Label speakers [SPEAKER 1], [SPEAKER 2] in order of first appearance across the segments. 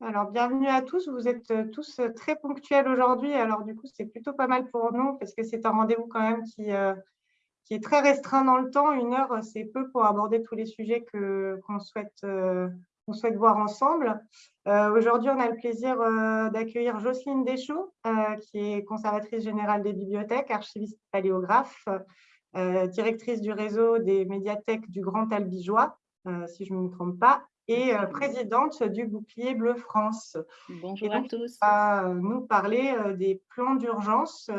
[SPEAKER 1] Alors, bienvenue à tous. Vous êtes euh, tous euh, très ponctuels aujourd'hui. Alors, du coup, c'est plutôt pas mal pour nous parce que c'est un rendez-vous quand même qui, euh, est très restreint dans le temps. Une heure, c'est peu pour aborder tous les sujets qu'on souhaite, qu'on souhaite voir ensemble. aujourd'hui, on a le plaisir d'accueillir Jocelyne Deschaux, qui est conservatrice générale des bibliothèques, archiviste paléographe, directrice du réseau des médiathèques du Grand Albigeois, si je ne me trompe pas, et euh, présidente du Bouclier Bleu France.
[SPEAKER 2] Bonjour à tous.
[SPEAKER 1] Va euh, nous parler euh, des plans d'urgence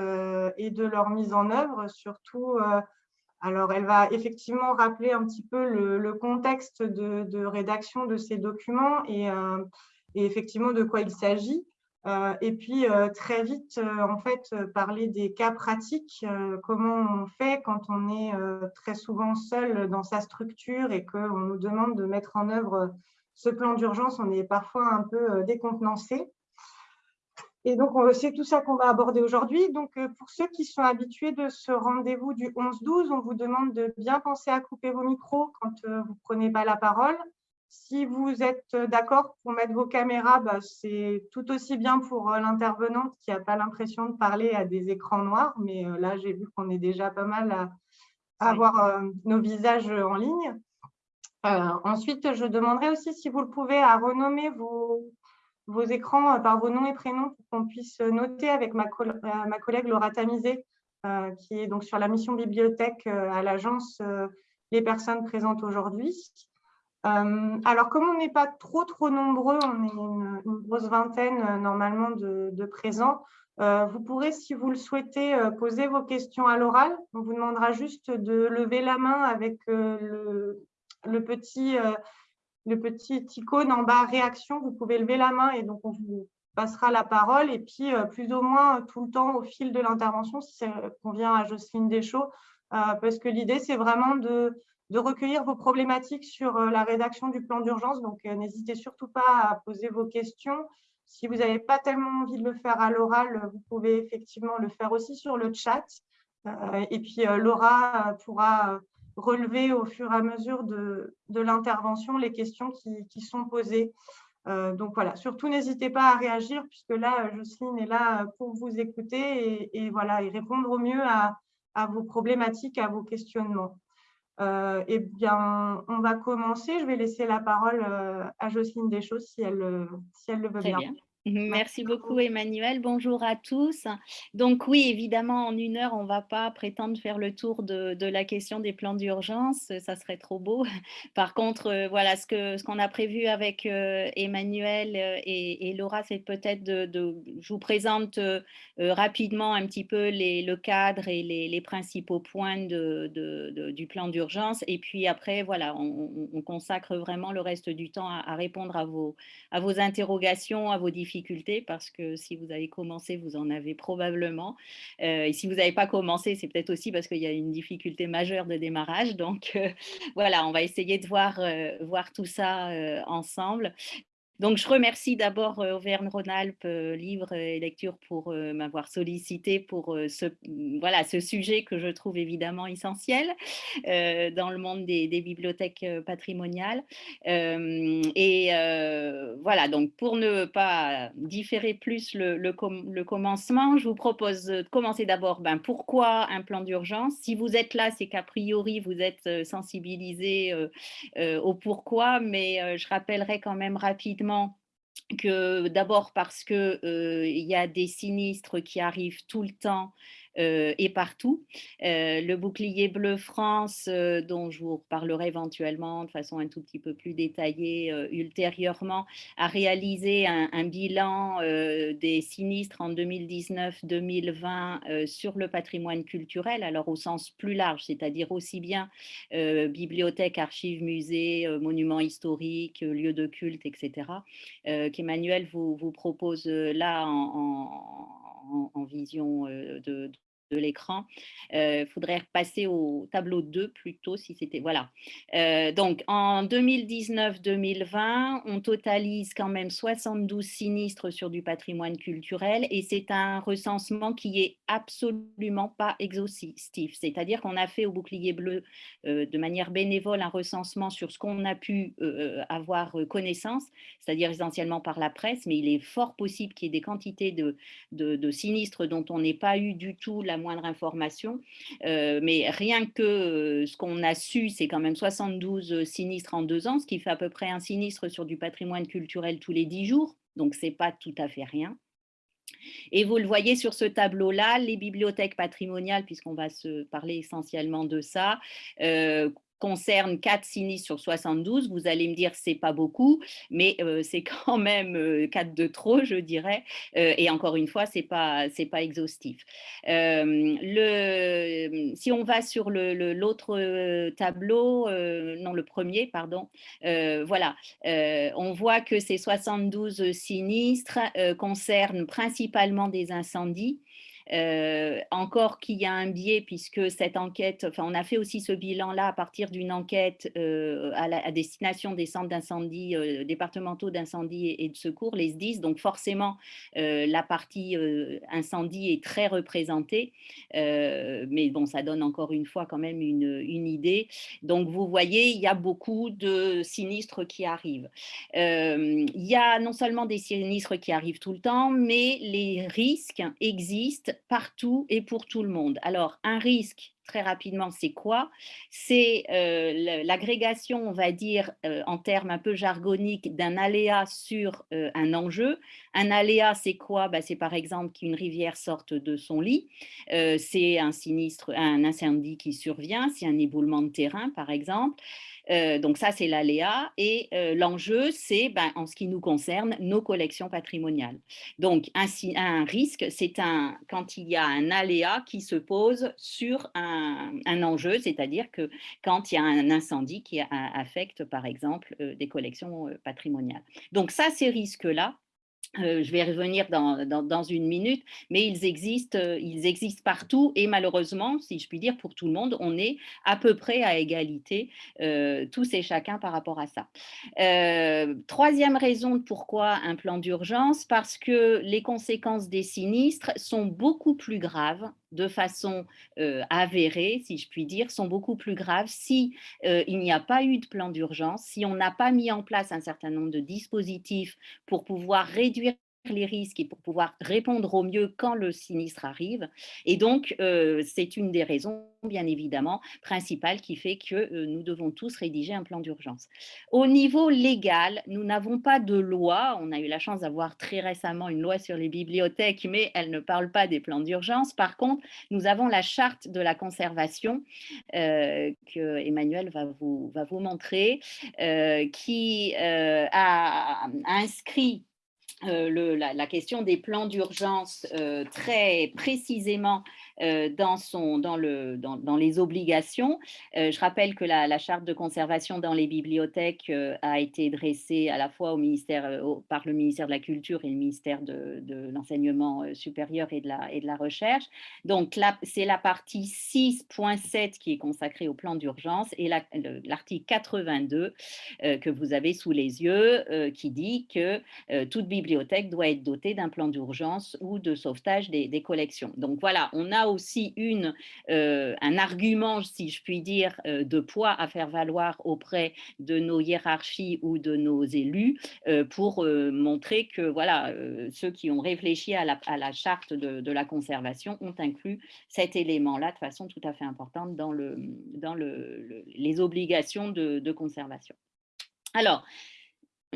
[SPEAKER 1] et de leur mise en œuvre, surtout. Alors, elle va effectivement rappeler un petit peu le, contexte de, rédaction de ces documents et, et effectivement de quoi il s'agit. Euh, et puis, euh, très vite, euh, en fait, parler des cas pratiques, comment on fait quand on est très souvent seul dans sa structure et qu'on nous demande de mettre en œuvre ce plan d'urgence, on est parfois un peu décontenancé. Et donc, c'est tout ça qu'on va aborder aujourd'hui. Donc, pour ceux qui sont habitués de ce rendez-vous du 11-12, on vous demande de bien penser à couper vos micros quand vous ne prenez pas la parole. Si vous êtes d'accord pour mettre vos caméras, bah, c'est tout aussi bien pour euh, l'intervenante qui n'a pas l'impression de parler à des écrans noirs. Mais euh, là, j'ai vu qu'on est déjà pas mal à, avoir euh, nos visages en ligne. ensuite, je demanderai aussi, si vous le pouvez, à renommer vos, vos écrans par vos noms et prénoms pour qu'on puisse noter avec ma, ma collègue Laura Tamizé, qui est donc sur la mission bibliothèque à l'agence Les personnes présentes aujourd'hui. Euh, alors, comme on n'est pas trop, trop nombreux, on est une, grosse vingtaine euh, normalement de, présents, euh, vous pourrez, si vous le souhaitez, poser vos questions à l'oral. On vous demandera juste de lever la main avec le, petit, le icône en bas réaction. Vous pouvez lever la main et donc on vous passera la parole. Et puis, plus ou moins tout le temps au fil de l'intervention, si ça convient à Jocelyne Deschaux, parce que l'idée, c'est vraiment de de recueillir vos problématiques sur euh, la rédaction du plan d'urgence. Donc, euh, n'hésitez surtout pas à poser vos questions. Si vous n'avez pas tellement envie de le faire à l'oral, vous pouvez effectivement le faire aussi sur le chat. Euh, et puis, Laura pourra relever au fur et à mesure de, l'intervention les questions qui, sont posées. donc voilà, surtout n'hésitez pas à réagir puisque là, Jocelyne est là pour vous écouter et, voilà, et répondre au mieux à vos problématiques, à vos questionnements. Euh, eh bien, on va commencer. Je vais laisser la parole euh, à Jocelyne Deschaux si elle, si elle le veut bien.
[SPEAKER 2] Merci beaucoup Emmanuel, bonjour à tous. Donc oui, évidemment, en une heure, on ne va pas prétendre faire le tour de, la question des plans d'urgence, ça serait trop beau. Par contre, euh, voilà, ce qu'on ce qu'on a prévu avec euh, Emmanuel euh, et, Laura, c'est peut-être de, je vous présente rapidement un petit peu les, le cadre et les, principaux points de, du plan d'urgence. Et puis après, voilà, on, consacre vraiment le reste du temps à, à répondre à vos, à vos interrogations, à vos difficultés parce que si vous avez commencé, vous en avez probablement. Euh, et si vous n'avez pas commencé, c'est peut-être aussi parce qu'il y a une difficulté majeure de démarrage. Donc euh, voilà, on va essayer de voir, euh, voir tout ça ensemble. Donc, je remercie d'abord euh, Auvergne-Rhône-Alpes, euh, Livre et Lecture pour euh, m'avoir sollicité pour ce, voilà, ce sujet que je trouve évidemment essentiel dans le monde des, bibliothèques patrimoniales. et voilà, donc pour ne pas différer plus le, le, commencement, je vous propose de commencer d'abord ben, pourquoi un plan d'urgence? Si vous êtes là, c'est qu'a priori, vous êtes sensibilisé au pourquoi, mais je rappellerai quand même rapidement que d'abord parce qu'il euh, il y a des sinistres qui arrivent tout le temps euh, et partout. Euh, le bouclier bleu France, euh, dont je vous reparlerai éventuellement de façon un tout petit peu plus détaillée ultérieurement, a réalisé un, bilan des sinistres en 2019-2020 sur le patrimoine culturel, alors au sens plus large, c'est-à-dire aussi bien bibliothèques, archives, musées, monuments historiques, lieux de culte, etc., qu'Emmanuel vous, vous, propose là en, en vision de, de l'écran. Il euh, faudrait passer au tableau 2 plutôt si c'était... Voilà. Euh, donc, en 2019-2020, on totalise quand même 72 sinistres sur du patrimoine culturel et c'est un recensement qui est absolument pas exhaustif. C'est-à-dire qu'on a fait au bouclier bleu euh, de manière bénévole un recensement sur ce qu'on a pu avoir connaissance, c'est-à-dire essentiellement par la presse, mais il est fort possible qu'il y ait des quantités de, de, de sinistres dont on n'ait pas eu du tout la moindre information. Euh, mais rien que euh, ce qu'on a su, c'est quand même 72 sinistres en deux ans, ce qui fait à peu près un sinistre sur du patrimoine culturel tous les dix jours. Donc, ce n'est pas tout à fait rien. Et vous le voyez sur ce tableau-là, les bibliothèques patrimoniales, puisqu'on va se parler essentiellement de ça, euh, concerne 4 sinistres sur 72, vous allez me dire c'est pas beaucoup, mais euh, c'est quand même 4 euh, de trop, je dirais. Euh, et encore une fois, c'est pas pas exhaustif. si on va sur l'autre le, tableau, non le premier, pardon, voilà, on voit que ces 72 sinistres concernent principalement des incendies. Euh, encore qu'il y a un biais puisque cette enquête, enfin on a fait aussi ce bilan-là à partir d'une enquête euh, à, destination des centres d'incendie, euh, départementaux d'incendie et, de secours, les SDIS, donc forcément la partie incendie est très représentée, mais bon ça donne encore une fois quand même une, une, idée. Donc vous voyez, il y a beaucoup de sinistres qui arrivent. il y a non seulement des sinistres qui arrivent tout le temps, mais les risques existent partout et pour tout le monde. Alors, un risque, très rapidement, c'est quoi? C'est euh, l'agrégation, on va dire, euh, en termes un peu jargoniques, d'un aléa sur euh, un enjeu. Un aléa, c'est quoi? Bah, C'est par exemple qu'une rivière sorte de son lit. c'est un sinistre, un incendie qui survient, c'est un éboulement de terrain, par exemple. Donc ça, c'est l'aléa. Et l'enjeu, c'est, ben, en ce qui nous concerne, nos collections patrimoniales. Donc, un, un risque, c'est quand il y a un aléa qui se pose sur un, enjeu, c'est-à-dire que quand il y a un incendie qui affecte, par exemple, euh, des collections patrimoniales. Donc ça, ces risques-là, euh, je vais revenir dans, une minute, mais ils existent, euh, ils existent partout et malheureusement, si je puis dire, pour tout le monde, on est à peu près à égalité, euh, tous et chacun par rapport à ça. troisième raison de pourquoi un plan d'urgence, parce que les conséquences des sinistres sont beaucoup plus graves de façon avérée, si je puis dire, sont beaucoup plus graves si il n'y a pas eu de plan d'urgence, si on n'a pas mis en place un certain nombre de dispositifs pour pouvoir réduire les risques et pour pouvoir répondre au mieux quand le sinistre arrive. Et donc, euh, c'est une des raisons, bien évidemment, principales qui fait que euh, nous devons tous rédiger un plan d'urgence. Au niveau légal, nous n'avons pas de loi. On a eu la chance d'avoir très récemment une loi sur les bibliothèques, mais elle ne parle pas des plans d'urgence. Par contre, nous avons la charte de la conservation euh, que Emmanuel va vous, va vous montrer, qui a inscrit euh, la, question des plans d'urgence euh, très précisément dans, son, dans, le, dans, les obligations. je rappelle que la, charte de conservation dans les bibliothèques a été dressée à la fois par le ministère de la Culture et le ministère de, l'Enseignement supérieur et de la, Recherche. Donc, c'est la partie 6.7 qui est consacrée au plan d'urgence et l'article 82 que vous avez sous les yeux qui dit que toute bibliothèque doit être dotée d'un plan d'urgence ou de sauvetage des, collections. Donc voilà, on a aussi euh, un argument, si je puis dire, euh, de poids à faire valoir auprès de nos hiérarchies ou de nos élus euh, pour montrer que voilà, ceux qui ont réfléchi à la, charte de, la conservation ont inclus cet élément-là de façon tout à fait importante dans, le, dans le, les obligations de, de conservation. Alors,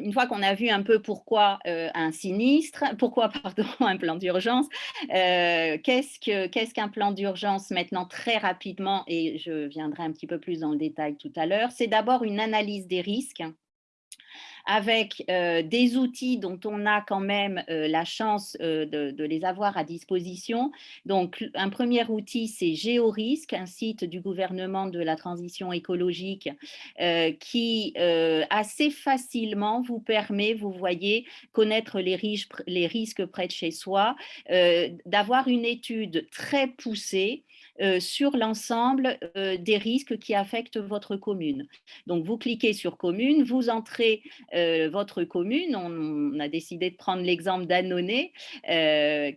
[SPEAKER 2] une fois qu'on a vu un peu pourquoi euh, un sinistre, pourquoi pardon, un plan d'urgence, euh, qu'est-ce qu'un plan d'urgence maintenant très rapidement, et je viendrai un petit peu plus dans le détail tout à l'heure, c'est d'abord une analyse des risques avec des outils dont on a quand même la chance de, les avoir à disposition. Donc, un premier outil, c'est GeoRisque, un site du gouvernement de la transition écologique qui assez facilement vous permet, vous voyez, connaître les risques près de chez soi, d'avoir une étude très poussée euh, sur l'ensemble euh, des risques qui affectent votre commune. Donc, vous cliquez sur commune, vous entrez euh, votre commune. On, a décidé de prendre l'exemple d'Annonay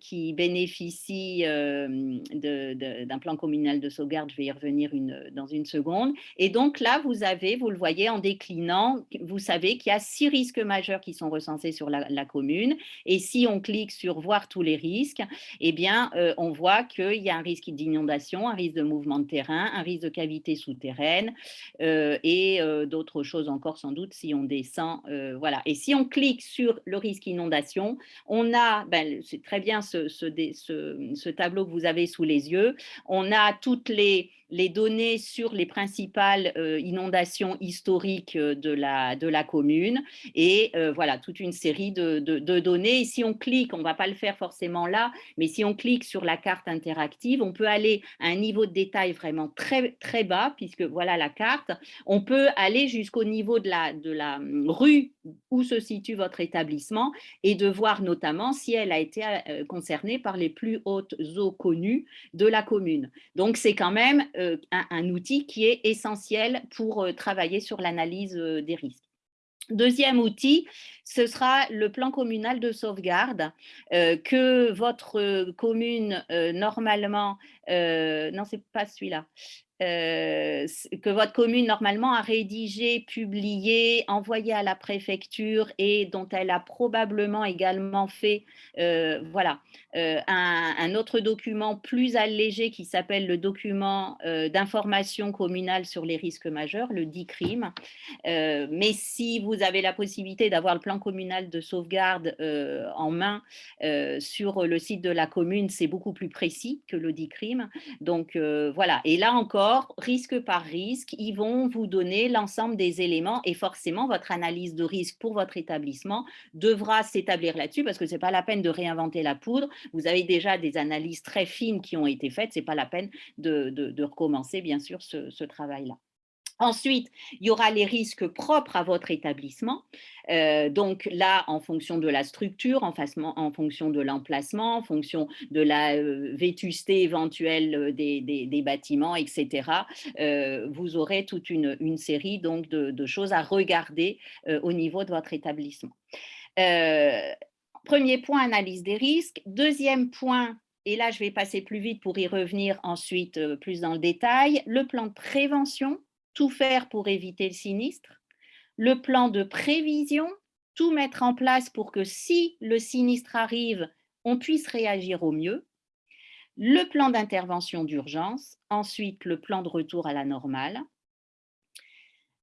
[SPEAKER 2] qui bénéficie d'un plan communal de sauvegarde. Je vais y revenir dans une seconde. Et donc là, vous avez, vous le voyez en déclinant, vous savez qu'il y a six risques majeurs qui sont recensés sur la, la commune. Et si on clique sur voir tous les risques, eh bien, on voit qu'il y a un risque d'inondation un risque de mouvement de terrain, un risque de cavité souterraine euh, et euh, d'autres choses encore sans doute si on descend. Euh, voilà. Et si on clique sur le risque inondation, on a, ben, c'est très bien ce, ce, tableau que vous avez sous les yeux, on a toutes les les données sur les principales euh, inondations historiques euh, de la, de la commune et euh, voilà, toute une série de, de, données. Et si on clique, on ne va pas le faire forcément là, mais si on clique sur la carte interactive, on peut aller à un niveau de détail vraiment très, très bas, puisque voilà la carte. On peut aller jusqu'au niveau de la, de la hum, rue où se situe votre établissement et de voir notamment si elle a été concernée par les plus hautes eaux connues de la commune. Donc, c'est quand même un, outil qui est essentiel pour euh, travailler sur l'analyse euh, des risques. Deuxième outil, ce sera le plan communal de sauvegarde que votre commune normalement, non c'est pas celui-là, euh, que votre commune normalement a rédigé, publié, envoyé à la préfecture et dont elle a probablement également fait euh, voilà, euh, un, autre document plus allégé qui s'appelle le document d'information communale sur les risques majeurs, le DICRIM. mais si vous avez la possibilité d'avoir le plan communal de sauvegarde en main sur le site de la commune, c'est beaucoup plus précis que le DICRIM. Donc voilà, et là encore, risque par risque, ils vont vous donner l'ensemble des éléments et forcément, votre analyse de risque pour votre établissement devra s'établir là-dessus parce que ce n'est pas la peine de réinventer la poudre. Vous avez déjà des analyses très fines qui ont été faites. Ce n'est pas la peine de, recommencer, bien sûr, ce travail-là. Ensuite, il y aura les risques propres à votre établissement. Euh, donc là, en fonction de la structure, en, fonction de l'emplacement, en fonction de la euh, vétusté éventuelle euh, des, bâtiments, etc., vous aurez toute une, série donc, de, choses à regarder au niveau de votre établissement. premier point, analyse des risques. Deuxième point, et là, je vais passer plus vite pour y revenir ensuite plus dans le détail, le plan de prévention tout faire pour éviter le sinistre, le plan de prévision, tout mettre en place pour que si le sinistre arrive, on puisse réagir au mieux, le plan d'intervention d'urgence, ensuite le plan de retour à la normale.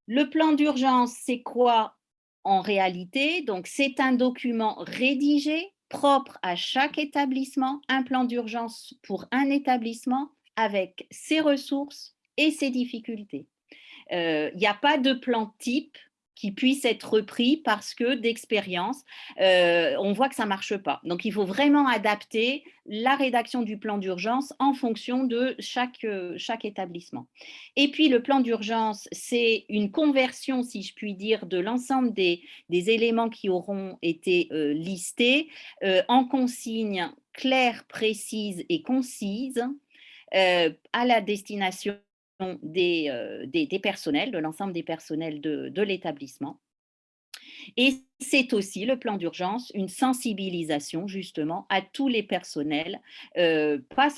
[SPEAKER 2] Le plan d'urgence, c'est quoi en réalité? Donc, c'est un document rédigé, propre à chaque établissement, un plan d'urgence pour un établissement avec ses ressources et ses difficultés. Il n'y a pas de plan type qui puisse être repris parce que d'expérience, on voit que ça ne marche pas. Donc, il faut vraiment adapter la rédaction du plan d'urgence en fonction de chaque, chaque établissement. Et puis, le plan d'urgence, c'est une conversion, si je puis dire, de l'ensemble des, éléments qui auront été listés en consignes claires, précises et concises à la destination des, euh, des, des personnels, de l'ensemble des personnels de, de l'établissement. Et c'est aussi le plan d'urgence, une sensibilisation justement à tous les personnels, euh, pas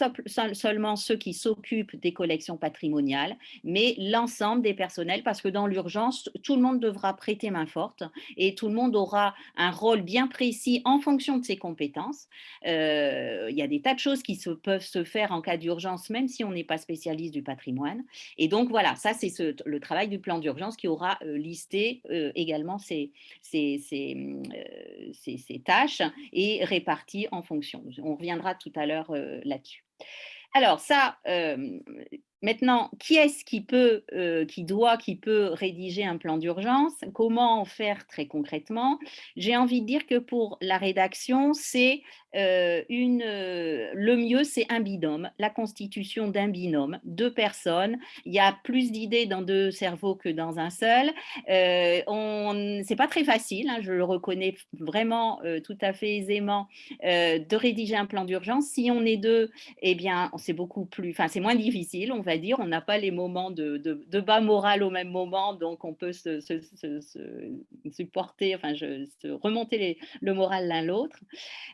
[SPEAKER 2] seulement ceux qui s'occupent des collections patrimoniales, mais l'ensemble des personnels, parce que dans l'urgence, tout le monde devra prêter main forte et tout le monde aura un rôle bien précis en fonction de ses compétences. Euh, il y a des tas de choses qui peuvent se faire en cas d'urgence, même si on n'est pas spécialiste du patrimoine. Et donc voilà, ça c'est le travail du plan d'urgence qui aura euh, listé également ces euh, tâches et réparties en fonction. On reviendra tout à l'heure euh, là-dessus. Alors ça, euh, Maintenant, qui est-ce qui peut, euh, qui doit, qui peut rédiger un plan d'urgence? Comment faire très concrètement? J'ai envie de dire que pour la rédaction, c'est euh, une, euh, le mieux, c'est un binôme, la constitution d'un binôme, deux personnes. Il y a plus d'idées dans deux cerveaux que dans un seul. C'est pas très facile, hein, je le reconnais vraiment tout à fait aisément, de rédiger un plan d'urgence. Si on est deux, eh bien, c'est beaucoup plus, enfin, c'est moins difficile, on dire. On n'a pas les moments de, bas moral au même moment, donc on peut se, supporter, enfin, remonter le moral l'un l'autre.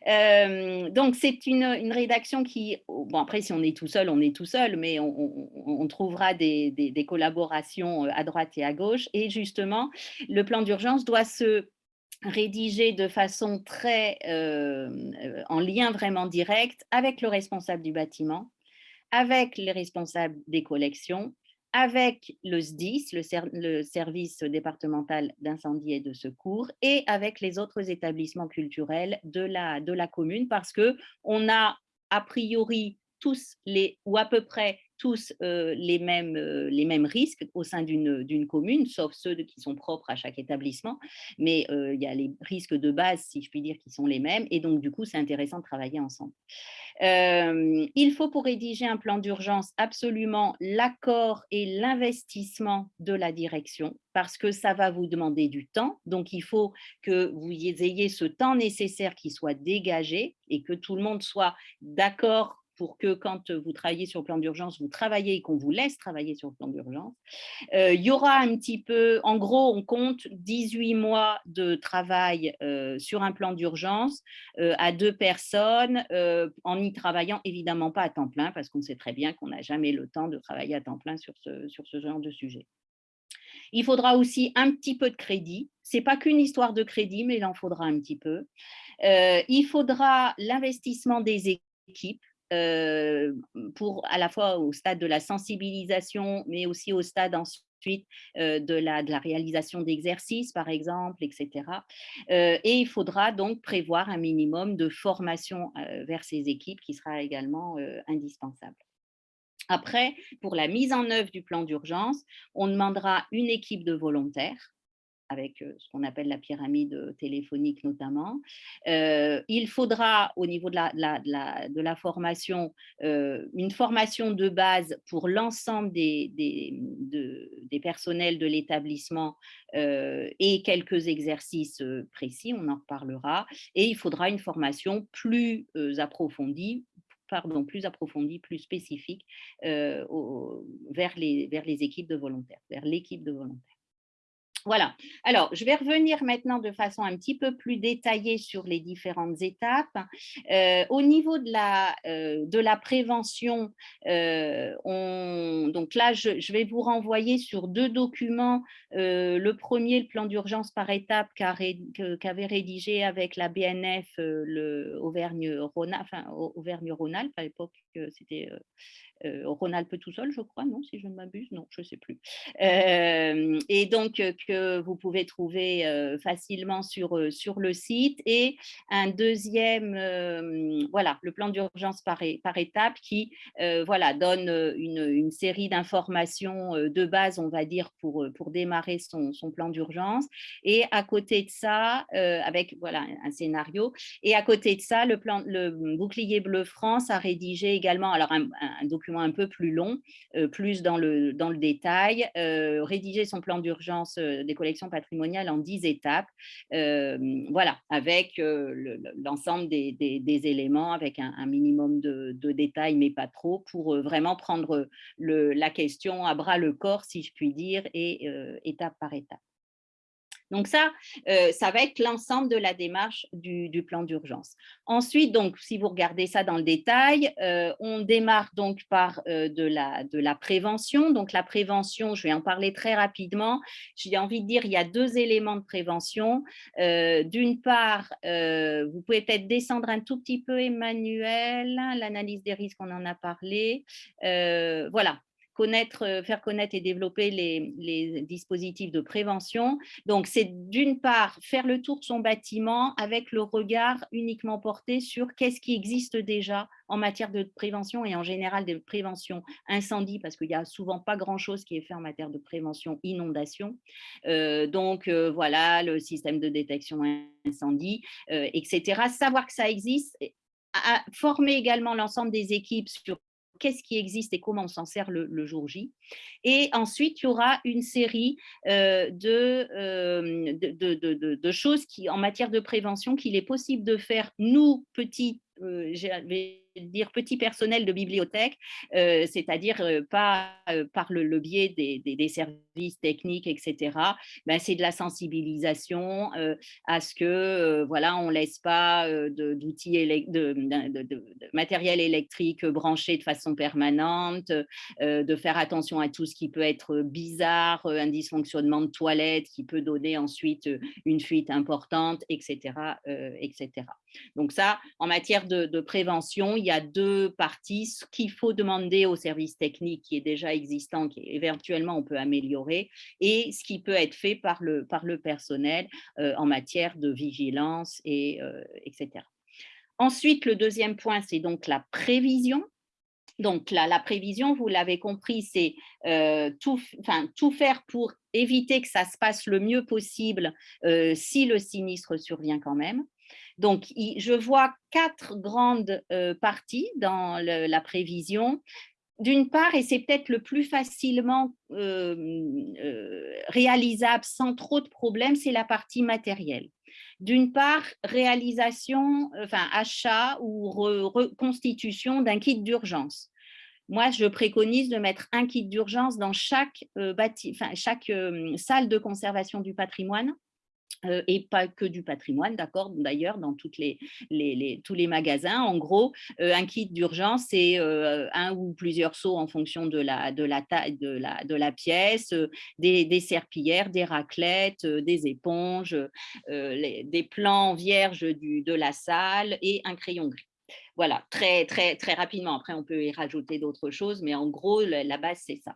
[SPEAKER 2] Euh, donc, c'est une, rédaction qui, bon après, si on est tout seul, on est tout seul, mais on, trouvera des, collaborations euh, à droite et à gauche. Et justement, le plan d'urgence doit se rédiger de façon très euh, en lien vraiment direct avec le responsable du bâtiment, avec les responsables des collections, avec le SDIS, le, service départemental d'incendie et de secours, et avec les autres établissements culturels de la, de la commune, parce qu'on a a priori tous les, ou à peu près tous les, mêmes, les mêmes risques au sein d'une commune, sauf ceux qui sont propres à chaque établissement, mais il y a les risques de base, si je puis dire, qui sont les mêmes, et donc du coup, c'est intéressant de travailler ensemble. il faut pour rédiger un plan d'urgence absolument l'accord et l'investissement de la direction, parce que ça va vous demander du temps, donc il faut que vous ayez ce temps nécessaire qui soit dégagé et que tout le monde soit d'accord pour que quand vous travaillez sur le plan d'urgence, vous travaillez et qu'on vous laisse travailler sur le plan d'urgence. Euh, il y aura un petit peu, en gros, on compte 18 mois de travail euh, sur un plan d'urgence euh, à deux personnes, en y travaillant évidemment pas à temps plein, parce qu'on sait très bien qu'on n'a jamais le temps de travailler à temps plein sur ce genre de sujet. Il faudra aussi un petit peu de crédit. Ce n'est pas qu'une histoire de crédit, mais il en faudra un petit peu. il faudra l'investissement des équipes. Euh, pour à la fois au stade de la sensibilisation, mais aussi au stade ensuite euh, de, la, de la réalisation d'exercices, par exemple, etc. Euh, et il faudra donc prévoir un minimum de formation vers ces équipes qui sera également indispensable. Après, pour la mise en œuvre du plan d'urgence, on demandera une équipe de volontaires avec ce qu'on appelle la pyramide téléphonique notamment. il faudra au niveau de la, formation, une formation de base pour l'ensemble des, personnels de l'établissement et quelques exercices précis, on en reparlera. Et il faudra une formation plus approfondie pardon, plus approfondie, plus spécifique vers les équipes de volontaires, vers l'équipe de volontaires. Voilà. Alors, je vais revenir maintenant de façon un petit peu plus détaillée sur les différentes étapes. Euh, au niveau de la, euh, de la prévention, euh, on, donc là, je, vais vous renvoyer sur deux documents. le premier, le plan d'urgence par étape qu'avait rédigé avec la BNF le Auvergne-Rhône-Alpes, à l'époque, c'était Rhône-Alpes tout seul, je crois, non, si je ne m'abuse, non, je ne sais plus. Euh, et donc, euh, que vous pouvez trouver facilement sur, sur le site. Et un deuxième, voilà, le plan d'urgence par, par étape qui voilà, donne une, une série d'informations de base, on va dire, pour, pour démarrer son, son plan d'urgence. Et à côté de ça, avec voilà, un scénario, et à côté de ça, le, plan, le bouclier bleu France a rédigé également alors un document un peu plus long, euh, plus dans le, dans le détail, euh, rédiger son plan d'urgence euh, des collections patrimoniales en 10 étapes, voilà, avec l'ensemble des, éléments, avec un, minimum de, détails, mais pas trop, pour vraiment prendre la question à bras le corps, si je puis dire, et étape par étape. Donc ça, euh, ça va être l'ensemble de la démarche du, plan d'urgence. Ensuite, donc, si vous regardez ça dans le détail, euh, on démarre donc par euh, de, la, de la prévention. Donc la prévention, je vais en parler très rapidement. J'ai envie de dire, il y a deux éléments de prévention. D'une part, vous pouvez peut-être descendre un tout petit peu, Emmanuel, l'analyse des risques, on en a parlé. voilà, connaître, faire connaître et développer les, dispositifs de prévention. Donc, c'est d'une part faire le tour de son bâtiment avec le regard uniquement porté sur qu'est-ce qui existe déjà en matière de prévention et en général de prévention incendie, parce qu'il n'y a souvent pas grand-chose qui est fait en matière de prévention inondation. Euh, donc, euh, voilà, le système de détection incendie, euh, etc. Savoir que ça existe, former également l'ensemble des équipes sur qu'est-ce qui existe et comment on s'en sert le, jour J. Et ensuite, il y aura une série de, de, de, choses qui, en matière de prévention qu'il est possible de faire, nous, petits euh, dire petit personnel de bibliothèque, euh, c'est-à-dire euh, pas par le, biais des, services techniques, etc. Ben, c'est de la sensibilisation à ce que voilà, on laisse pas d'outils, de, de, matériel électrique branché de façon permanente, de faire attention à tout ce qui peut être bizarre, un dysfonctionnement de toilette qui peut donner ensuite une fuite importante, etc. etc. Donc ça, en matière de, prévention, il y a deux parties. Ce qu'il faut demander au service technique qui est déjà existant, qui éventuellement on peut améliorer, et ce qui peut être fait par le, par le personnel euh, en matière de vigilance, et, euh, etc. Ensuite, le deuxième point, c'est donc la prévision. Donc la, la prévision, vous l'avez compris, c'est euh, tout, tout faire pour éviter que ça se passe le mieux possible si le sinistre survient quand même. Donc, je vois quatre grandes euh, parties dans la prévision. D'une part, et c'est peut-être le plus facilement euh, euh, réalisable sans trop de problèmes, c'est la partie matérielle. D'une part, réalisation, enfin achat ou reconstitution d'un kit d'urgence. Moi, je préconise de mettre un kit d'urgence dans chaque, salle de conservation du patrimoine et pas que du patrimoine, d'accord? D'ailleurs, dans tous les magasins, en gros, un kit d'urgence, c'est un ou plusieurs seaux en fonction de la, taille de la, pièce, des, serpillères, des raclettes, des éponges, des plans vierges de la salle et un crayon gris. Voilà, très, très, rapidement. Après, on peut y rajouter d'autres choses, mais en gros, la base, c'est ça.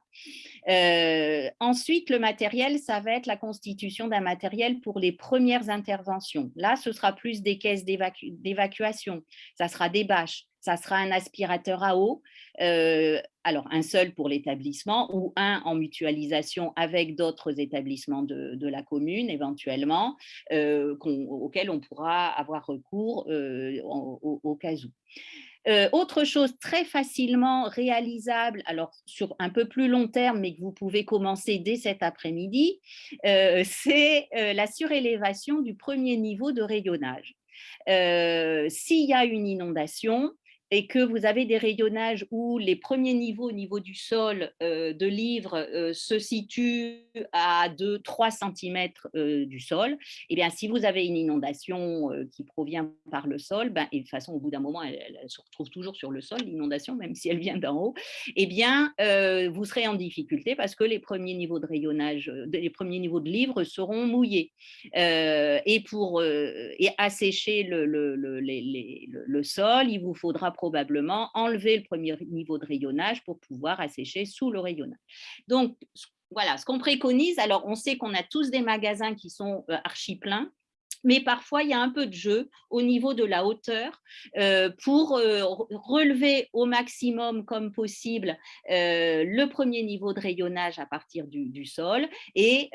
[SPEAKER 2] Euh, ensuite, le matériel, ça va être la constitution d'un matériel pour les premières interventions. Là, ce sera plus des caisses d'évacuation, ça sera des bâches, ça sera un aspirateur à eau, euh, alors un seul pour l'établissement ou un en mutualisation avec d'autres établissements de, la commune éventuellement, euh, auxquels on pourra avoir recours euh, au, cas où. autre chose très facilement réalisable, alors sur un peu plus long terme, mais que vous pouvez commencer dès cet après-midi, c'est la surélévation du premier niveau de rayonnage. S'il y a une inondation, et que vous avez des rayonnages où les premiers niveaux au niveau du sol euh, de livres euh, se situent à 2-3 cm euh, du sol, et eh bien, si vous avez une inondation qui provient par le sol, ben, et de toute façon, au bout d'un moment, elle, se retrouve toujours sur le sol, l'inondation, même si elle vient d'en haut, et eh bien, vous serez en difficulté parce que les premiers niveaux de rayonnage, les premiers niveaux de livres seront mouillés. et pour et assécher le, le, le, le sol, il vous faudra probablement enlever le premier niveau de rayonnage pour pouvoir assécher sous le rayonnage. Donc, voilà, ce qu'on préconise, alors on sait qu'on a tous des magasins qui sont euh, archi pleins, mais parfois il y a un peu de jeu au niveau de la hauteur euh, pour euh, relever au maximum comme possible le premier niveau de rayonnage à partir du, du sol et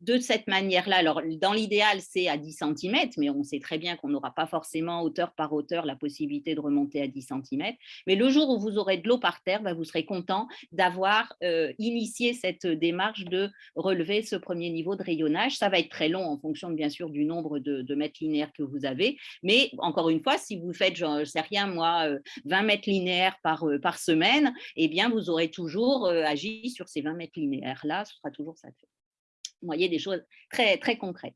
[SPEAKER 2] de cette manière-là, alors dans l'idéal, c'est à 10 cm, mais on sait très bien qu'on n'aura pas forcément hauteur par hauteur la possibilité de remonter à 10 cm. Mais le jour où vous aurez de l'eau par terre, bah, vous serez content d'avoir euh, initié cette démarche de relever ce premier niveau de rayonnage. Ça va être très long en fonction, bien sûr, du nombre de, mètres linéaires que vous avez. Mais encore une fois, si vous faites, je ne sais rien, moi, 20 euh, mètres linéaires par, euh, par semaine, eh bien, vous aurez toujours agi sur ces 20 mètres linéaires-là. Ce sera toujours ça. Vous voyez, des choses très, très concrètes.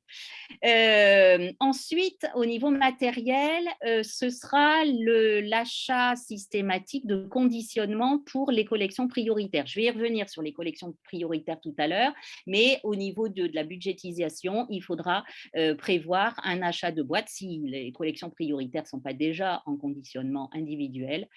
[SPEAKER 2] Euh, ensuite, au niveau matériel, euh, ce sera l'achat systématique de conditionnement pour les collections prioritaires. Je vais y revenir sur les collections prioritaires tout à l'heure, mais au niveau de, la budgétisation, il faudra euh, prévoir un achat de boîtes si les collections prioritaires ne sont pas déjà en conditionnement individuel,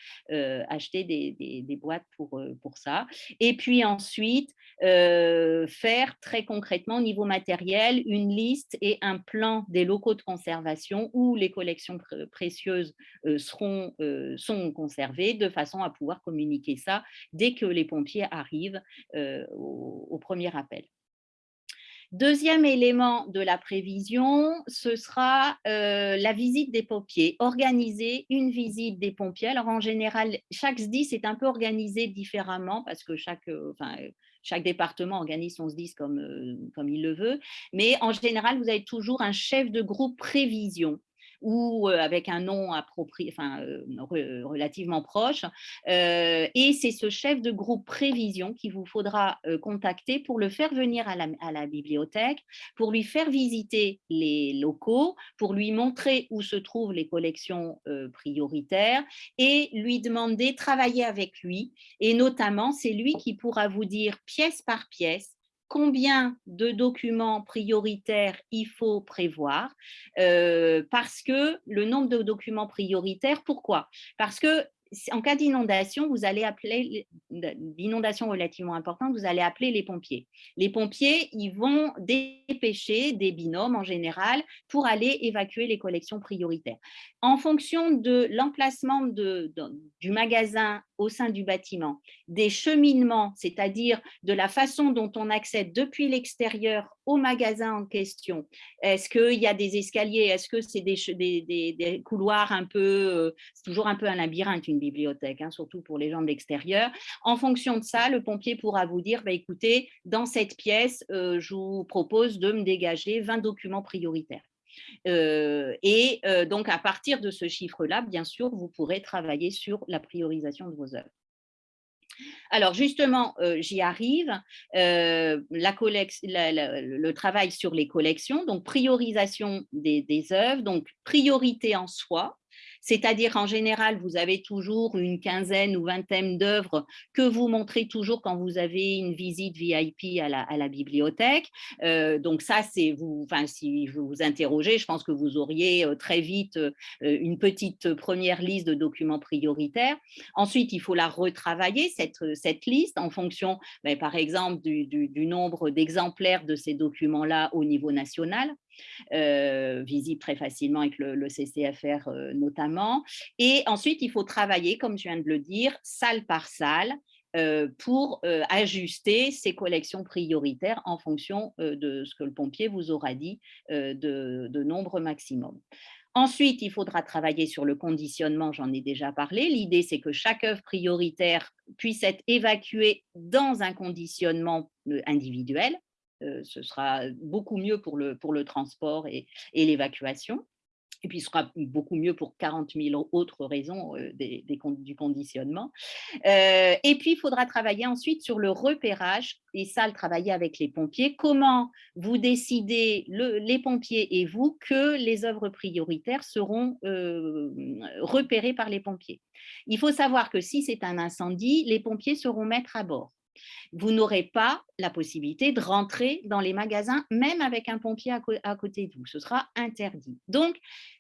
[SPEAKER 2] acheter des, des, boîtes pour, pour ça. Et puis ensuite, faire très concrètement au niveau matériel, une liste et un plan des locaux de conservation où les collections précieuses euh, seront, euh, sont conservées de façon à pouvoir communiquer ça dès que les pompiers arrivent euh, au, premier appel. Deuxième élément de la prévision, ce sera la visite des pompiers. Organiser une visite des pompiers. Alors en général, chaque SDIS est un peu organisé différemment parce que chaque, chaque département organise son SDIS comme, euh, comme il le veut, mais en général, vous avez toujours un chef de groupe prévision ou avec un nom approprié, relativement proche. et c'est ce chef de groupe prévision qu'il vous faudra contacter pour le faire venir à la, à la, bibliothèque, pour lui faire visiter les locaux, pour lui montrer où se trouvent les collections prioritaires et lui demander, travailler avec lui. Et notamment, c'est lui qui pourra vous dire pièce par pièce combien de documents prioritaires il faut prévoir, euh, parce que le nombre de documents prioritaires, pourquoi? Parce que en cas d'inondation, vous allez appeler, d'inondation relativement importante, vous allez appeler les pompiers. Les pompiers, ils vont dépêcher des binômes en général pour aller évacuer les collections prioritaires. En fonction de l'emplacement du magasin au sein du bâtiment, des cheminements, c'est-à-dire de la façon dont on accède depuis l'extérieur au magasin en question. Est-ce qu'il y a des escaliers? Est-ce que c'est des, couloirs un peu, euh, c'est toujours un peu un labyrinthe, une bibliothèque, hein, surtout pour les gens de l'extérieur. En fonction de ça, le pompier pourra vous dire, bah, écoutez, dans cette pièce, euh, je vous propose de me dégager 20 documents prioritaires. Euh, et donc, à partir de ce chiffre-là, bien sûr, vous pourrez travailler sur la priorisation de vos œuvres. Alors justement, euh, j'y arrive, euh, la le travail sur les collections, donc priorisation des œuvres, donc priorité en soi, c'est-à-dire en général, vous avez toujours une quinzaine ou vingtaine d'œuvres que vous montrez toujours quand vous avez une visite VIP à la, bibliothèque. Euh, donc ça, c'est vous, enfin, si je vous interrogez, je pense que vous auriez euh, très vite euh, une petite première liste de documents prioritaires. Ensuite, il faut la retravailler, cette, cette liste, en fonction, ben, par exemple, du nombre d'exemplaires de ces documents-là au niveau national. Euh, visible très facilement avec le, CCFR euh, notamment. Et ensuite, il faut travailler, comme je viens de le dire, salle par salle, euh, pour ajuster ces collections prioritaires en fonction de ce que le pompier vous aura dit de, de, nombre maximum. Ensuite, il faudra travailler sur le conditionnement, j'en ai déjà parlé. L'idée, c'est que chaque œuvre prioritaire puisse être évacuée dans un conditionnement individuel. Euh, ce sera beaucoup mieux pour le, transport et, l'évacuation. Et puis, ce sera beaucoup mieux pour 40 000 autres raisons euh, du conditionnement. Euh, et puis, il faudra travailler ensuite sur le repérage, et ça, le travailler avec les pompiers. Comment vous décidez, les pompiers et vous, que les œuvres prioritaires seront repérées par les pompiers? Il faut savoir que si c'est un incendie, les pompiers seront maîtres à bord vous n'aurez pas la possibilité de rentrer dans les magasins, même avec un pompier à, côté de vous. Ce sera interdit. Donc,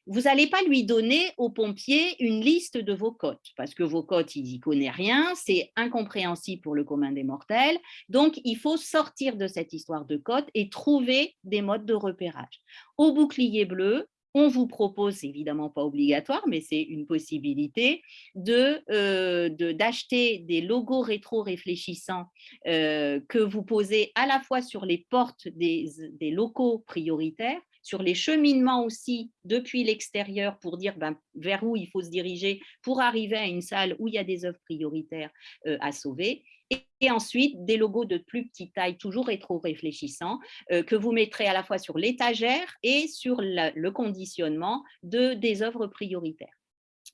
[SPEAKER 2] vous n'allez pas lui donner au pompier une liste de vos cotes, parce que vos cotes, il n'y connaît rien, c'est incompréhensible pour le commun des mortels. Donc, il faut sortir de cette histoire de cotes et trouver des modes de repérage. Au bouclier bleu, on vous propose, évidemment pas obligatoire, mais c'est une possibilité, euh, d'acheter de, des logos rétro-réfléchissants euh, que vous posez à la fois sur les portes des, locaux prioritaires, sur les cheminements aussi depuis l'extérieur pour dire ben, vers où il faut se diriger pour arriver à une salle où il y a des œuvres prioritaires euh, à sauver et ensuite des logos de plus petite taille, toujours rétro-réfléchissants, euh, que vous mettrez à la fois sur l'étagère et sur le conditionnement de, des œuvres prioritaires.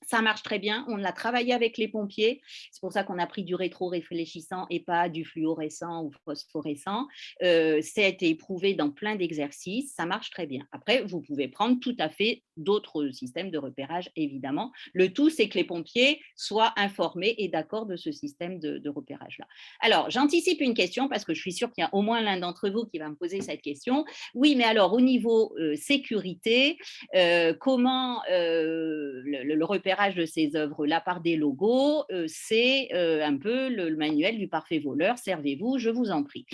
[SPEAKER 2] Ça marche très bien. On l'a travaillé avec les pompiers. C'est pour ça qu'on a pris du rétro-réfléchissant et pas du fluorescent ou phosphorescent. Euh, ça a été éprouvé dans plein d'exercices. Ça marche très bien. Après, vous pouvez prendre tout à fait d'autres systèmes de repérage, évidemment. Le tout, c'est que les pompiers soient informés et d'accord de ce système de, repérage-là. Alors, j'anticipe une question parce que je suis sûre qu'il y a au moins l'un d'entre vous qui va me poser cette question. Oui, mais alors, au niveau euh, sécurité, euh, comment le repérage de ces œuvres-là par des logos, euh, c'est euh, un peu le, manuel du parfait voleur. Servez-vous, je vous en prie.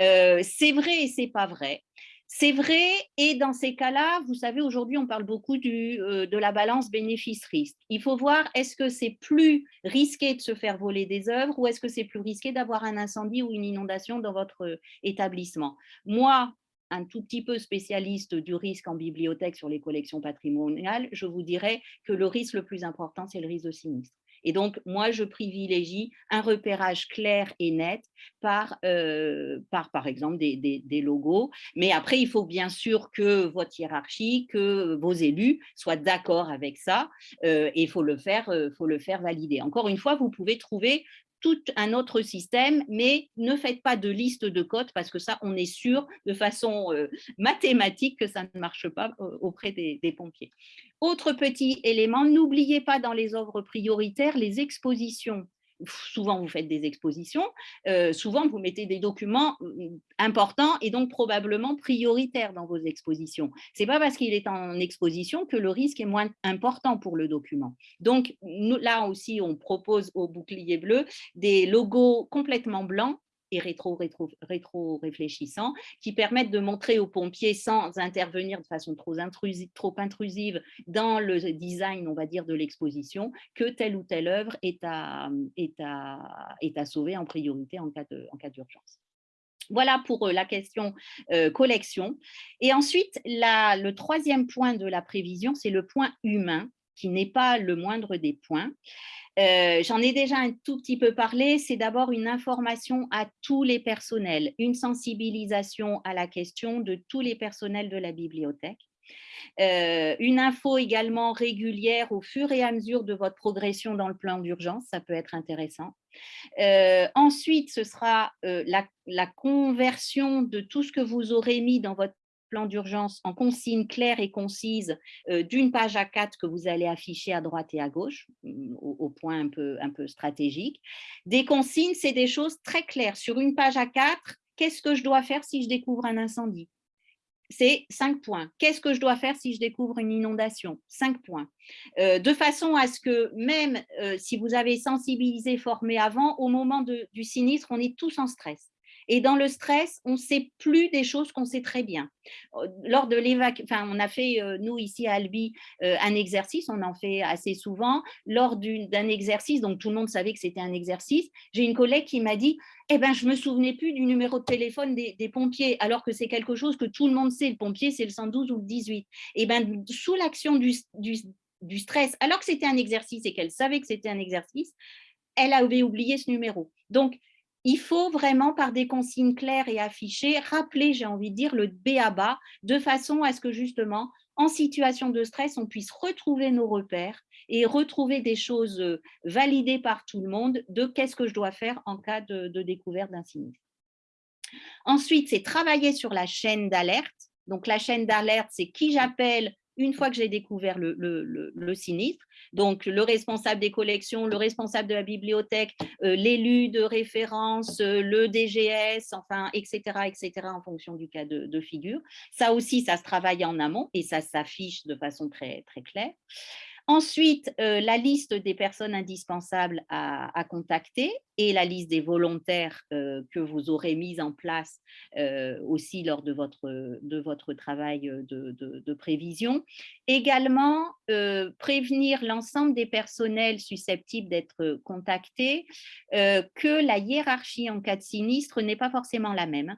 [SPEAKER 2] Euh, c'est vrai et c'est pas vrai. C'est vrai, et dans ces cas-là, vous savez, aujourd'hui, on parle beaucoup de la balance bénéfice-risque. Il faut voir, est-ce que c'est plus risqué de se faire voler des œuvres ou est-ce que c'est plus risqué d'avoir un incendie ou une inondation dans votre établissement? Moi, un tout petit peu spécialiste du risque en bibliothèque sur les collections patrimoniales, je vous dirais que le risque le plus important, c'est le risque de sinistre. Et donc, moi, je privilégie un repérage clair et net par, euh, par, par exemple, des, des, logos. Mais après, il faut bien sûr que votre hiérarchie, que vos élus soient d'accord avec ça euh, et il euh, faut le faire valider. Encore une fois, vous pouvez trouver tout un autre système, mais ne faites pas de liste de codes parce que ça, on est sûr de façon euh, mathématique que ça ne marche pas euh, auprès des, pompiers. Autre petit élément, n'oubliez pas dans les œuvres prioritaires les expositions souvent vous faites des expositions, souvent vous mettez des documents mmh, importants et donc probablement prioritaires dans vos expositions. Ce n'est pas parce qu'il est en exposition que le risque est moins important pour le document. Donc là aussi, on propose au bouclier bleu des logos complètement blancs et rétro, rétro, qui permettent de montrer aux pompiers sans intervenir de façon trop intrusive, trop intrusive dans le design, on va dire, de l'exposition, que telle ou telle œuvre est à, est à, est à sauver en priorité en cas d'urgence. Voilà pour euh, la question euh, collection. Et ensuite, la, le troisième point de la prévision, c'est le point humain, qui n'est pas le moindre des points. Euh, j'en ai déjà un tout petit peu parlé, c'est d'abord une information à tous les personnels, une sensibilisation à la question de tous les personnels de la bibliothèque. Euh, une info également régulière au fur et à mesure de votre progression dans le plan d'urgence, ça peut être intéressant. Euh, ensuite, ce sera la, conversion de tout ce que vous aurez mis dans votre plan d'urgence en consignes claires et concises euh, d'une page à quatre que vous allez afficher à droite et à gauche, mm, au, point un peu, un peu stratégique. Des consignes, c'est des choses très claires. Sur une page à quatre, qu'est-ce que je dois faire si je découvre un incendie? C'est cinq points. Qu'est-ce que je dois faire si je découvre une inondation? Cinq points. Euh, de façon à ce que même euh, si vous avez sensibilisé, formé avant, au moment du sinistre, on est tous en stress. Et dans le stress, on ne sait plus des choses qu'on sait très bien. Euh, lors de l'évacuation, enfin, on a fait, euh, nous, ici à Albi, euh, un exercice, on en fait assez souvent. Lors d'un exercice, donc tout le monde savait que c'était un exercice, j'ai une collègue qui m'a dit eh ben, je ne me souvenais plus du numéro de téléphone des, pompiers, alors que c'est quelque chose que tout le monde sait, le pompier, c'est le 112 ou le 18. Eh ben, sous l'action du, du, du stress, alors que c'était un exercice et qu'elle savait que c'était un exercice, elle avait oublié ce numéro. Donc, il faut vraiment, par des consignes claires et affichées, rappeler, j'ai envie de dire, le B à bas, de façon à ce que justement, en situation de stress, on puisse retrouver nos repères et retrouver des choses euh, validées par tout le monde de qu'est-ce que je dois faire en cas de, découverte d'un. Ensuite, c'est travailler sur la chaîne d'alerte. Donc, la chaîne d'alerte, c'est qui j'appelle, une fois que j'ai découvert le, sinistre. Donc, le responsable des collections, le responsable de la bibliothèque, euh, l'élu de référence, euh, le DGS, enfin, etc., etc., en fonction du cas de, figure. Ça aussi, ça se travaille en amont et ça s'affiche de façon très claire. Ensuite, euh, la liste des personnes indispensables à, contacter et la liste des volontaires euh, que vous aurez mis en place euh, aussi lors de votre, travail de prévision. Également, prévenir l'ensemble des personnels susceptibles d'être contactés que la hiérarchie en cas de sinistre n'est pas forcément la même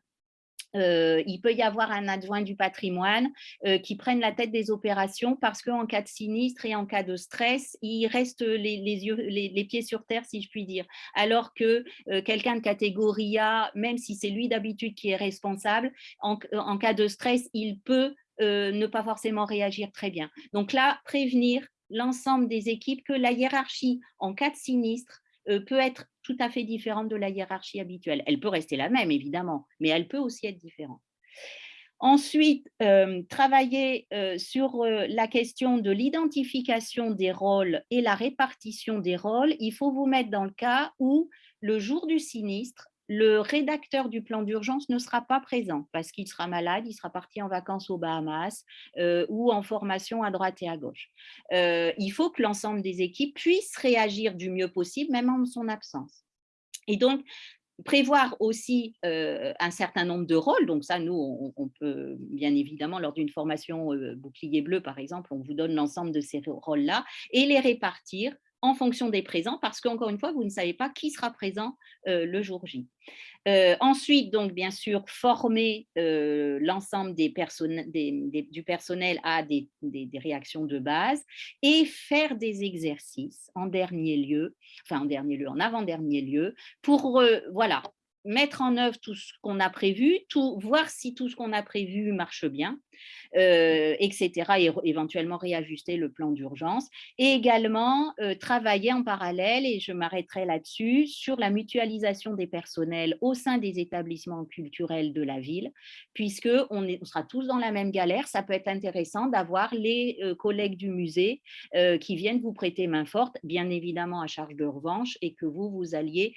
[SPEAKER 2] euh, il peut y avoir un adjoint du patrimoine euh, qui prenne la tête des opérations parce qu'en cas de sinistre et en cas de stress, il reste les, pieds sur terre, si je puis dire. Alors que euh, quelqu'un de catégorie A, même si c'est lui d'habitude qui est responsable, en, cas de stress, il peut ne pas forcément réagir très bien. Donc là, prévenir l'ensemble des équipes que la hiérarchie en cas de sinistre peut être tout à fait différente de la hiérarchie habituelle. Elle peut rester la même, évidemment, mais elle peut aussi être différente. Ensuite, travailler sur la question de l'identification des rôles et la répartition des rôles. Il faut vous mettre dans le cas où, le jour du sinistre, le rédacteur du plan d'urgence ne sera pas présent parce qu'il sera malade, il sera parti en vacances aux Bahamas ou en formation à droite et à gauche. il faut que l'ensemble des équipes puissent réagir du mieux possible, même en son absence. Et donc, prévoir aussi un certain nombre de rôles. Donc ça, nous, on, peut, bien évidemment, lors d'une formation bouclier bleu, par exemple, on vous donne l'ensemble de ces rôles-là et les répartir en fonction des présents, parce qu'encore une fois, vous ne savez pas qui sera présent le jour J. ensuite, donc, bien sûr, former l'ensemble des du personnel à des, réactions de base et faire des exercices en dernier lieu, enfin en dernier lieu, en avant-dernier lieu, pour voilà, mettre en œuvre tout ce qu'on a prévu, tout, voir si tout ce qu'on a prévu marche bien, euh, etc. et éventuellement réajuster le plan d'urgence. Et également euh, travailler en parallèle, et je m'arrêterai là-dessus, sur la mutualisation des personnels au sein des établissements culturels de la ville, puisque on, est, on sera tous dans la même galère. Ça peut être intéressant d'avoir les euh, collègues du musée qui viennent vous prêter main forte, bien évidemment à charge de revanche, et que vous, vous alliez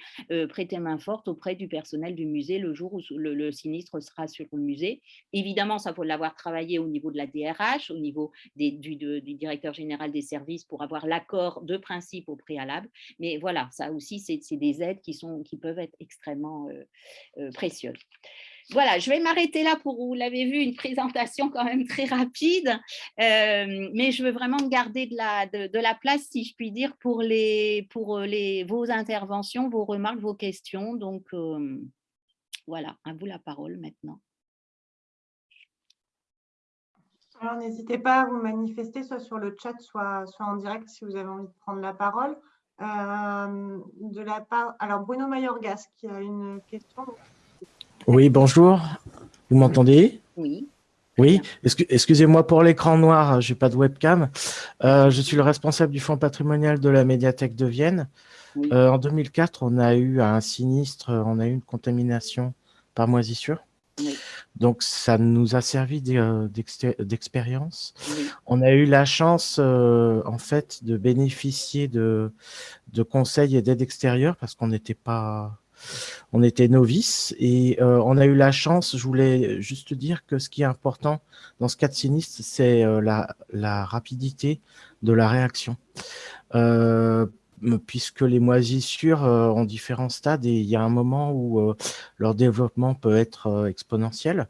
[SPEAKER 2] prêter main forte auprès du personnel du musée le jour où le, sinistre sera sur le musée. Évidemment, ça faut l'avoir travaillé au niveau de la DRH, au niveau du, directeur général des services pour avoir l'accord de principe au préalable. Mais voilà, ça aussi, c'est des aides qui, sont, qui peuvent être extrêmement euh, euh, précieuses. Voilà, je vais m'arrêter là pour, vous l'avez vu, une présentation quand même très rapide, euh, mais je veux vraiment garder de la, de, la place, si je puis dire, pour, les, pour les, vos interventions, vos remarques, vos questions. Donc, voilà, à vous la parole maintenant.
[SPEAKER 1] Alors, n'hésitez pas à vous manifester, soit sur le chat, soit, soit en direct si vous avez envie de prendre la parole. Euh, de la part, alors, Bruno Mayorgas qui a une question.
[SPEAKER 3] Oui, bonjour. Vous m'entendez?
[SPEAKER 2] Oui.
[SPEAKER 3] Oui, excusez-moi pour l'écran noir, je n'ai pas de webcam. Euh, je suis le responsable du fonds patrimonial de la médiathèque de Vienne. Euh, en 2004, on a eu un sinistre, on a eu une contamination par moisissure. Donc, ça nous a servi euh, d'expérience. On a eu la chance, euh, en fait, de bénéficier de, de conseils et d'aide extérieure parce qu'on n'était pas... On était novices et euh, on a eu la chance, je voulais juste dire que ce qui est important dans ce cas de sinistre, c'est la, la, rapidité de la réaction puisque les moisissures euh, ont différents stades et il y a un moment où euh, leur développement peut être euh, exponentiel.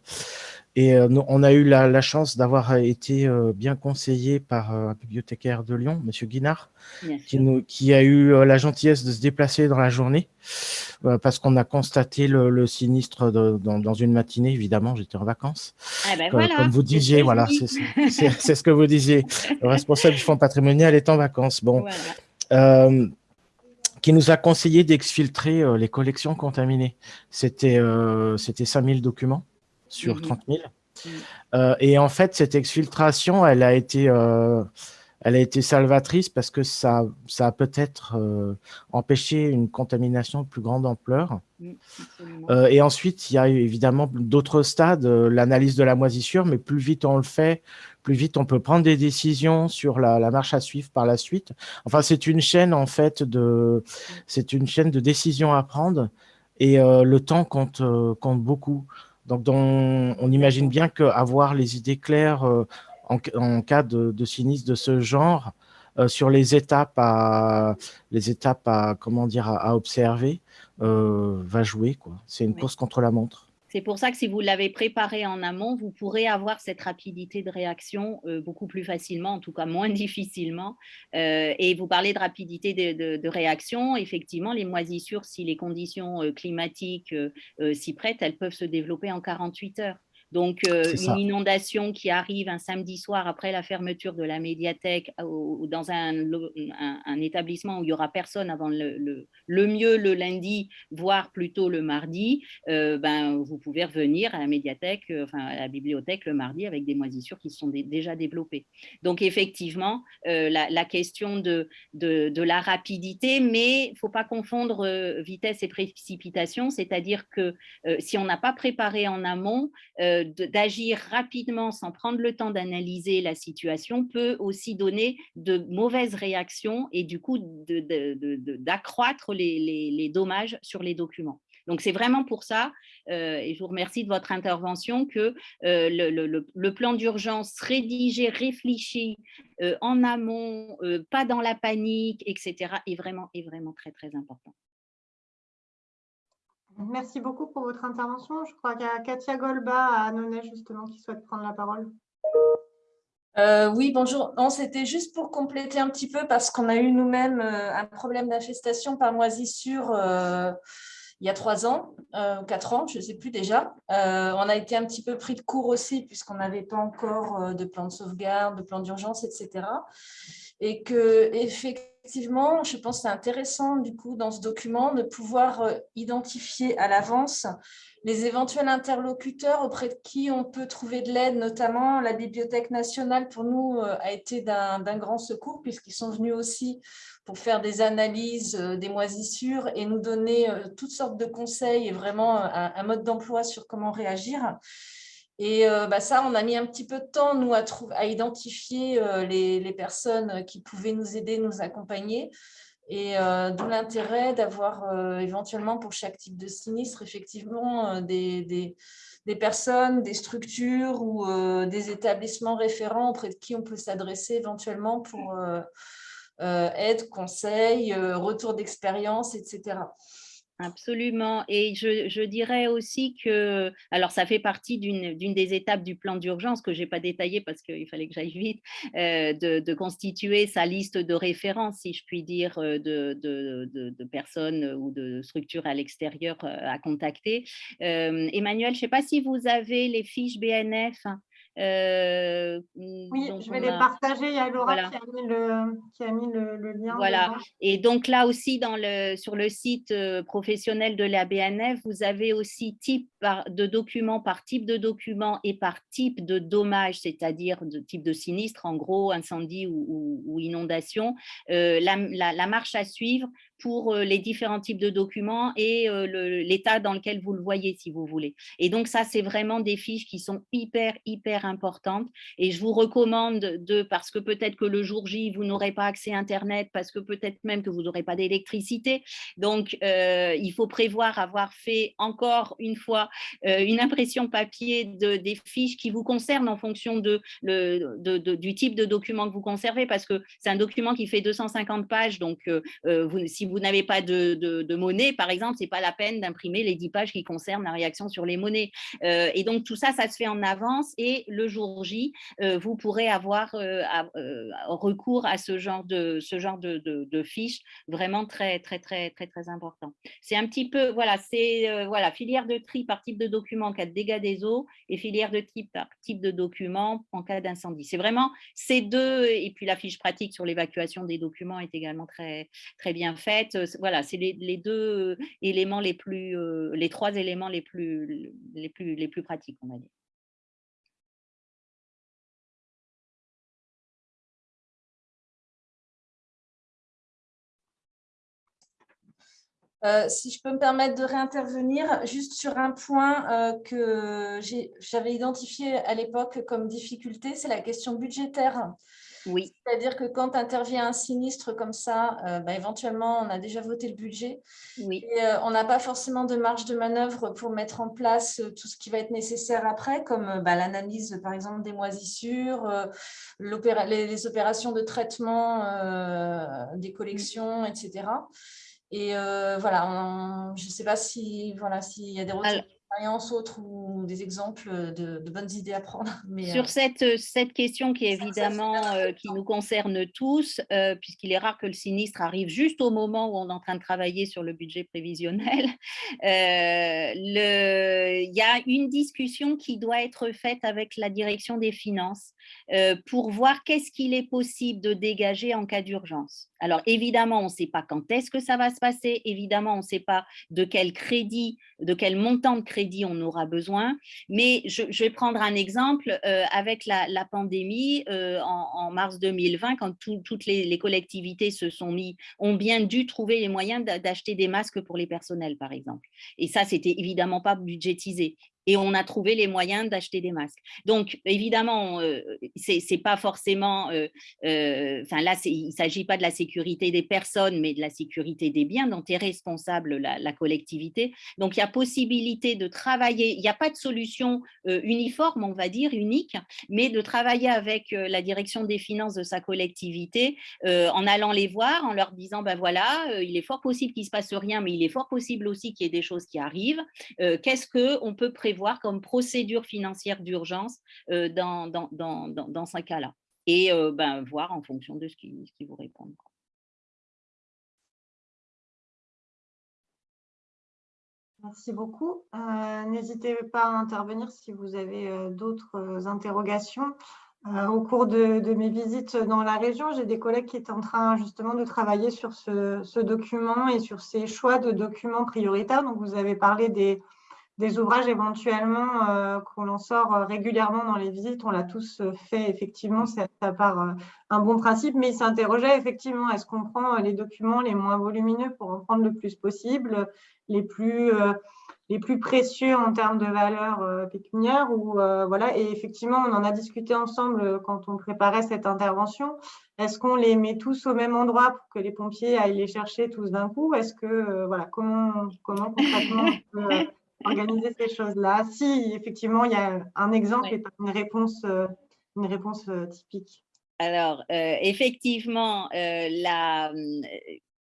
[SPEAKER 3] Et on a eu la, chance d'avoir été bien conseillé par un bibliothécaire de Lyon, M. Guinard, qui, nous, qui, a eu la gentillesse de se déplacer dans la journée, parce qu'on a constaté le, sinistre dans, une matinée, évidemment, j'étais en vacances.
[SPEAKER 2] Ah ben voilà,
[SPEAKER 3] comme vous disiez, voilà, c'est ce que vous disiez. Le responsable du fonds patrimonial est en vacances. Bon, qui nous a conseillé d'exfiltrer euh, les collections contaminées. C'était euh, 5000 documents sur 30 000. Mhm. Euh, et en fait, cette exfiltration, elle a été, elle a été salvatrice parce que ça, ça a peut-être empêché une contamination de plus grande ampleur. et ensuite, il y a évidemment d'autres stades, l'analyse de la moisissure, mais plus vite on le fait, plus vite on peut prendre des décisions sur la, marche à suivre par la suite. Enfin, c'est une chaîne en fait de, c'est une chaîne de décisions à prendre et euh, le temps compte, euh, compte beaucoup. Donc, on imagine bien qu'avoir les idées claires euh, en, cas de, sinistre de ce genre, sur les étapes à, les étapes à, comment dire, à, observer, va jouer. C'est une course contre la montre.
[SPEAKER 2] C'est pour ça que si vous l'avez préparé en amont, vous pourrez avoir cette rapidité de réaction euh, beaucoup plus facilement, en tout cas moins difficilement. Euh, et vous parlez de rapidité de, réaction. Effectivement, les moisissures, si les conditions euh, climatiques s'y prêtent, elles peuvent se développer en 48 heures. Donc, une inondation qui arrive un samedi soir après la fermeture de la médiathèque ou dans un, un, établissement où il n'y aura personne avant le, le, mieux le lundi, voire plutôt le mardi, ben, vous pouvez revenir à la médiathèque, enfin à la bibliothèque le mardi avec des moisissures qui sont déjà développées. Donc, effectivement, la, question de, de, de, la rapidité, mais il ne faut pas confondre vitesse et précipitation, c'est-à-dire que si on n'a pas préparé en amont, d'agir rapidement sans prendre le temps d'analyser la situation peut aussi donner de mauvaises réactions et du coup d'accroître les, dommages sur les documents. Donc, c'est vraiment pour ça, euh, et je vous remercie de votre intervention, que euh, le, plan d'urgence rédigé, réfléchi euh, en amont, pas dans la panique, etc., est vraiment, très important.
[SPEAKER 1] Merci beaucoup pour votre intervention. Je crois qu'il y a Katia Golba à Annonay, justement, qui souhaite prendre la parole.
[SPEAKER 4] Euh, oui, bonjour. Non, c'était juste pour compléter un petit peu parce qu'on a eu nous-mêmes euh, un problème d'infestation par moisissure euh, il y a trois ans, ou quatre ans, je ne sais plus déjà. on a été un petit peu pris de court aussi puisqu'on n'avait pas encore de plan de sauvegarde, de plan d'urgence, etc. Et que, effectivement, effectivement, je pense que c'est intéressant du coup dans ce document de pouvoir euh, identifier à l'avance les éventuels interlocuteurs auprès de qui on peut trouver de l'aide, notamment la Bibliothèque nationale pour nous euh, a été d'un grand secours puisqu'ils sont venus aussi pour faire des analyses euh, des moisissures et nous donner toutes sortes de conseils et vraiment un mode d'emploi sur comment réagir. Et euh, bah, ça, on a mis un petit peu de temps, nous, à, à identifier euh, les, personnes qui pouvaient nous aider, nous accompagner. Et euh, d'où l'intérêt d'avoir éventuellement pour chaque type de sinistre, effectivement, des, des, personnes, des structures ou des établissements référents auprès de qui on peut s'adresser éventuellement pour aide, conseil, retour d'expérience, etc.
[SPEAKER 2] Absolument. Et je, dirais aussi que, alors ça fait partie d'une des étapes du plan d'urgence que je n'ai pas détaillé parce qu'il fallait que j'aille vite, euh, de, constituer sa liste de référence, si je puis dire, euh, de, personnes ou de structures à l'extérieur euh, à contacter. Emmanuel, je ne sais pas si vous avez les fiches BNF.
[SPEAKER 1] Euh, oui, je vais les partager. Il y a Laura qui, a mis le, lien.
[SPEAKER 2] Voilà. Et donc là aussi, dans le, sur le site euh, professionnel de la BNF, vous avez aussi type de documents par type de document et par type de dommage, c'est-à-dire de type de sinistre, en gros, incendie ou, inondation, euh, la, marche à suivre pour les différents types de documents et l'état dans lequel vous le voyez, si vous voulez. Et donc, ça, c'est vraiment des fiches qui sont hyper, hyper importantes. Et je vous recommande de, parce que peut-être que le jour J, vous n'aurez pas accès à Internet, parce que peut-être même que vous n'aurez pas d'électricité. Donc, il faut prévoir avoir fait encore une fois une impression papier de, des fiches qui vous concernent en fonction de, le, du type de document que vous conservez, parce que c'est un document qui fait 250 pages. Donc, vous, si vous n'avez pas de, monnaie, par exemple, ce n'est pas la peine d'imprimer les 10 pages qui concernent la réaction sur les monnaies. Euh, et donc, tout ça, ça se fait en avance et le jour J, euh, vous pourrez avoir euh, recours à ce genre de, ce genre de, fiches vraiment très, très, très, très, très important. C'est un petit peu, voilà, c'est voilà, filière de tri par type de document en cas de dégâts des eaux et filière de type par type de document en cas d'incendie. C'est vraiment ces deux, et puis la fiche pratique sur l'évacuation des documents est également très, très bien faite voilà, c'est les, deux éléments les plus, les trois éléments les plus, les plus, les plus pratiques, on va dire.
[SPEAKER 4] Si je peux me permettre de réintervenir, juste sur un point que j'avais identifié à l'époque comme difficulté, c'est la question budgétaire.
[SPEAKER 2] Oui.
[SPEAKER 4] C'est-à-dire que quand intervient un sinistre comme ça, euh, bah, éventuellement, on a déjà voté le budget.
[SPEAKER 2] Oui.
[SPEAKER 4] Et euh, on n'a pas forcément de marge de manœuvre pour mettre en place euh, tout ce qui va être nécessaire après, comme bah, l'analyse, par exemple, des moisissures, les, opérations de traitement des collections, etc. Et voilà, je ne sais pas si voilà s'il y a des retours expériences autres ou des exemples de, bonnes idées à prendre.
[SPEAKER 2] Mais, Sur cette, cette question qui évidemment qui nous concerne tous, puisqu'il est rare que le sinistre arrive juste au moment où on est en train de travailler sur le budget prévisionnel, il y a une discussion qui doit être faite avec la direction des finances pour voir qu'est-ce qu'il est possible de dégager en cas d'urgence. Alors évidemment, on ne sait pas quand est-ce que ça va se passer, évidemment, on ne sait pas de quel crédit, de quel montant de crédit on aura besoin, mais je, vais prendre un exemple avec la, pandémie en, mars 2020, quand toutes les, les, collectivités se sont mis, ont bien dû trouver les moyens d'acheter des masques pour les personnels, par exemple. Et ça, c'était évidemment pas budgétisé et on a trouvé les moyens d'acheter des masques. Donc, évidemment, euh, c'est pas forcément, euh, euh, enfin là, il ne s'agit pas de la sécurité des personnes, mais de la sécurité des biens dont est responsable la, collectivité. Donc, il y a possibilité de travailler, il n'y a pas de solution uniforme, on va dire, unique, mais de travailler avec la direction des finances de sa collectivité en allant les voir, en leur disant, ben voilà, il est fort possible qu'il ne se passe rien, mais il est fort possible aussi qu'il y ait des choses qui arrivent. Qu'est-ce qu'on peut prévoir voir comme procédure financière d'urgence euh, dans, dans, dans, dans, ce cas-là. Et euh, ben, voir en fonction de ce qui, qui vous répondent.
[SPEAKER 1] Merci beaucoup. Euh, n'hésitez pas à intervenir si vous avez d'autres interrogations. au cours de, de, mes visites dans la région, j'ai des collègues qui étaient en train justement de travailler sur ce, ce, document et sur ces choix de documents prioritaires. Donc, vous avez parlé des, des ouvrages éventuellement euh, qu'on en sort euh, régulièrement dans les visites. On l'a tous euh, fait, effectivement, ça part un bon principe, mais il s'interrogeait effectivement, est-ce qu'on prend les documents les moins volumineux pour en prendre le plus possible, les plus, les plus précieux en termes de valeur pécuniaire ou, voilà. Et effectivement, on en a discuté ensemble quand on préparait cette intervention. Est-ce qu'on les met tous au même endroit pour que les pompiers aillent les chercher tous d'un coup? Est-ce que, voilà, comment, comment concrètement organiser ces choses-là Si effectivement il y a un exemple et pas une réponse, euh, une réponse euh, typique.
[SPEAKER 2] Alors, euh, effectivement, la,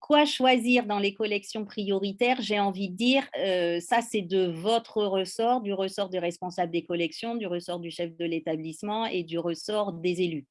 [SPEAKER 2] quoi choisir dans les collections prioritaires, j'ai envie de dire, euh, ça c'est de votre ressort, du ressort du responsable des collections, du ressort du chef de l'établissement et du ressort des élus.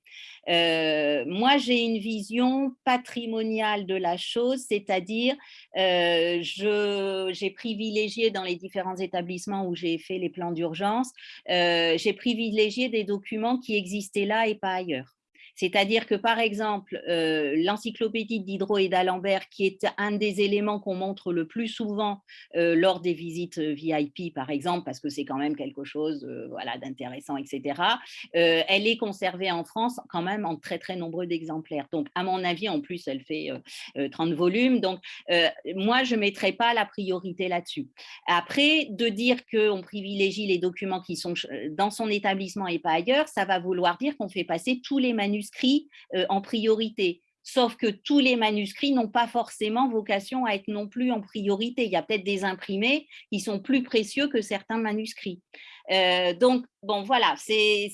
[SPEAKER 2] Euh, moi, j'ai une vision patrimoniale de la chose, c'est-à-dire euh, j'ai privilégié dans les différents établissements où j'ai fait les plans d'urgence, j'ai privilégié des documents qui existaient là et pas ailleurs. C'est-à-dire que, par exemple, euh, l'encyclopédie d'Hydro et d'Alembert, qui est un des éléments qu'on montre le plus souvent euh, lors des visites euh, VIP, par exemple, parce que c'est quand même quelque chose d'intéressant, etc., elle est conservée en France quand même en très, très nombreux d'exemplaires. Donc, à mon avis, en plus, elle fait 30 volumes. Donc, moi, je ne mettrai pas la priorité là-dessus. Après, de dire qu'on privilégie les documents qui sont dans son établissement et pas ailleurs, ça va vouloir dire qu'on fait passer tous les manuscrits euh, en priorité. Sauf que tous les manuscrits n'ont pas forcément vocation à être non plus en priorité. Il y a peut-être des imprimés qui sont plus précieux que certains manuscrits. Euh, donc, bon, voilà, c'est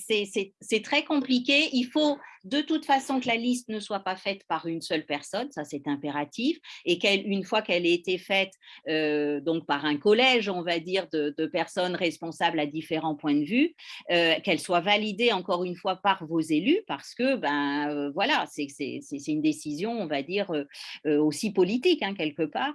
[SPEAKER 2] très compliqué. Il faut de toute façon que la liste ne soit pas faite par une seule personne, ça c'est impératif, et qu'une fois qu'elle ait été faite euh, donc par un collège, on va dire, de, personnes responsables à différents points de vue, euh, qu'elle soit validée encore une fois par vos élus, parce que ben euh, voilà, c'est une décision, on va dire, aussi politique hein, quelque part.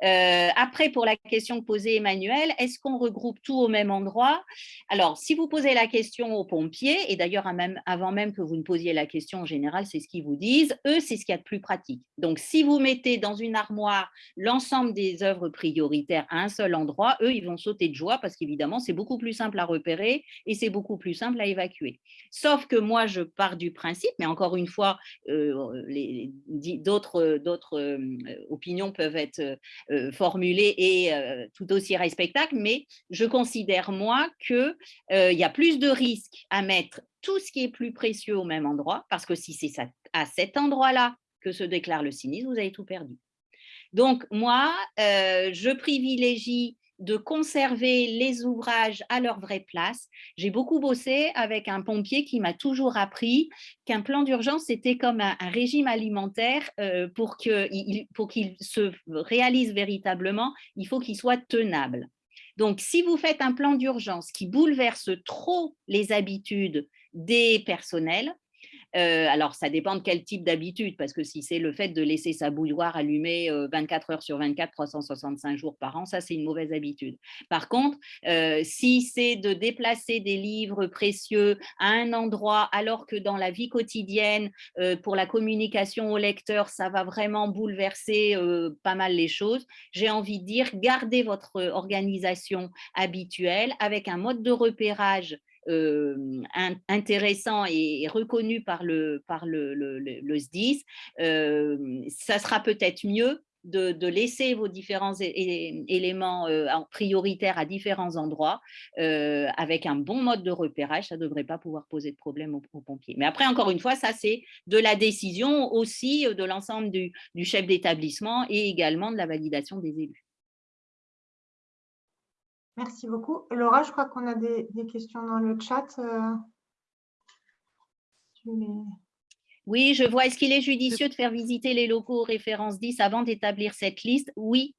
[SPEAKER 2] après, pour la question que posait Emmanuel, est-ce qu'on regroupe tout au même endroit? Alors, si vous posez la question aux pompiers, et d'ailleurs avant même que vous ne posiez la question en général, c'est ce qu'ils vous disent. Eux, c'est ce qu'il y a de plus pratique. Donc, si vous mettez dans une armoire l'ensemble des œuvres prioritaires à un seul endroit, eux, ils vont sauter de joie parce qu'évidemment, c'est beaucoup plus simple à repérer et c'est beaucoup plus simple à évacuer. Sauf que moi, je pars du principe, mais encore une fois, euh, d'autres euh, opinions peuvent être euh, formulées et tout aussi respectables, mais je considère, moi, qu'il y a plus de risques à mettre tout ce qui est plus précieux au même endroit, parce que si c'est à cet endroit-là que se déclare le sinistre, vous avez tout perdu. Donc, moi, euh, je privilégie de conserver les ouvrages à leur vraie place. J'ai beaucoup bossé avec un pompier qui m'a toujours appris qu'un plan d'urgence, c'était comme un, régime alimentaire euh, pour qu'il se réalise véritablement, il faut qu'il soit tenable. Donc, si vous faites un plan d'urgence qui bouleverse trop les habitudes des personnels, euh, alors, ça dépend de quel type d'habitude, parce que si c'est le fait de laisser sa bouilloire allumée 24 heures sur 24, 365 jours par an, ça, c'est une mauvaise habitude. Par contre, euh, si c'est de déplacer des livres précieux à un endroit, alors que dans la vie quotidienne, euh, pour la communication au lecteur, ça va vraiment bouleverser pas mal les choses, j'ai envie de dire, gardez votre organisation habituelle avec un mode de repérage intéressant et reconnu par le, par le, SDIS, ça sera peut-être mieux de, laisser vos différents éléments prioritaires à différents endroits avec un bon mode de repérage, ça ne devrait pas pouvoir poser de problème aux, pompiers. Mais après, encore une fois, ça c'est de la décision aussi de l'ensemble du chef d'établissement et également de la validation des élus.
[SPEAKER 1] Merci beaucoup. Laura, je crois qu'on a des, questions dans le chat. Euh,
[SPEAKER 2] oui, je vois. Est-ce qu'il est judicieux de faire visiter les locaux aux références 10 avant d'établir cette liste? Oui,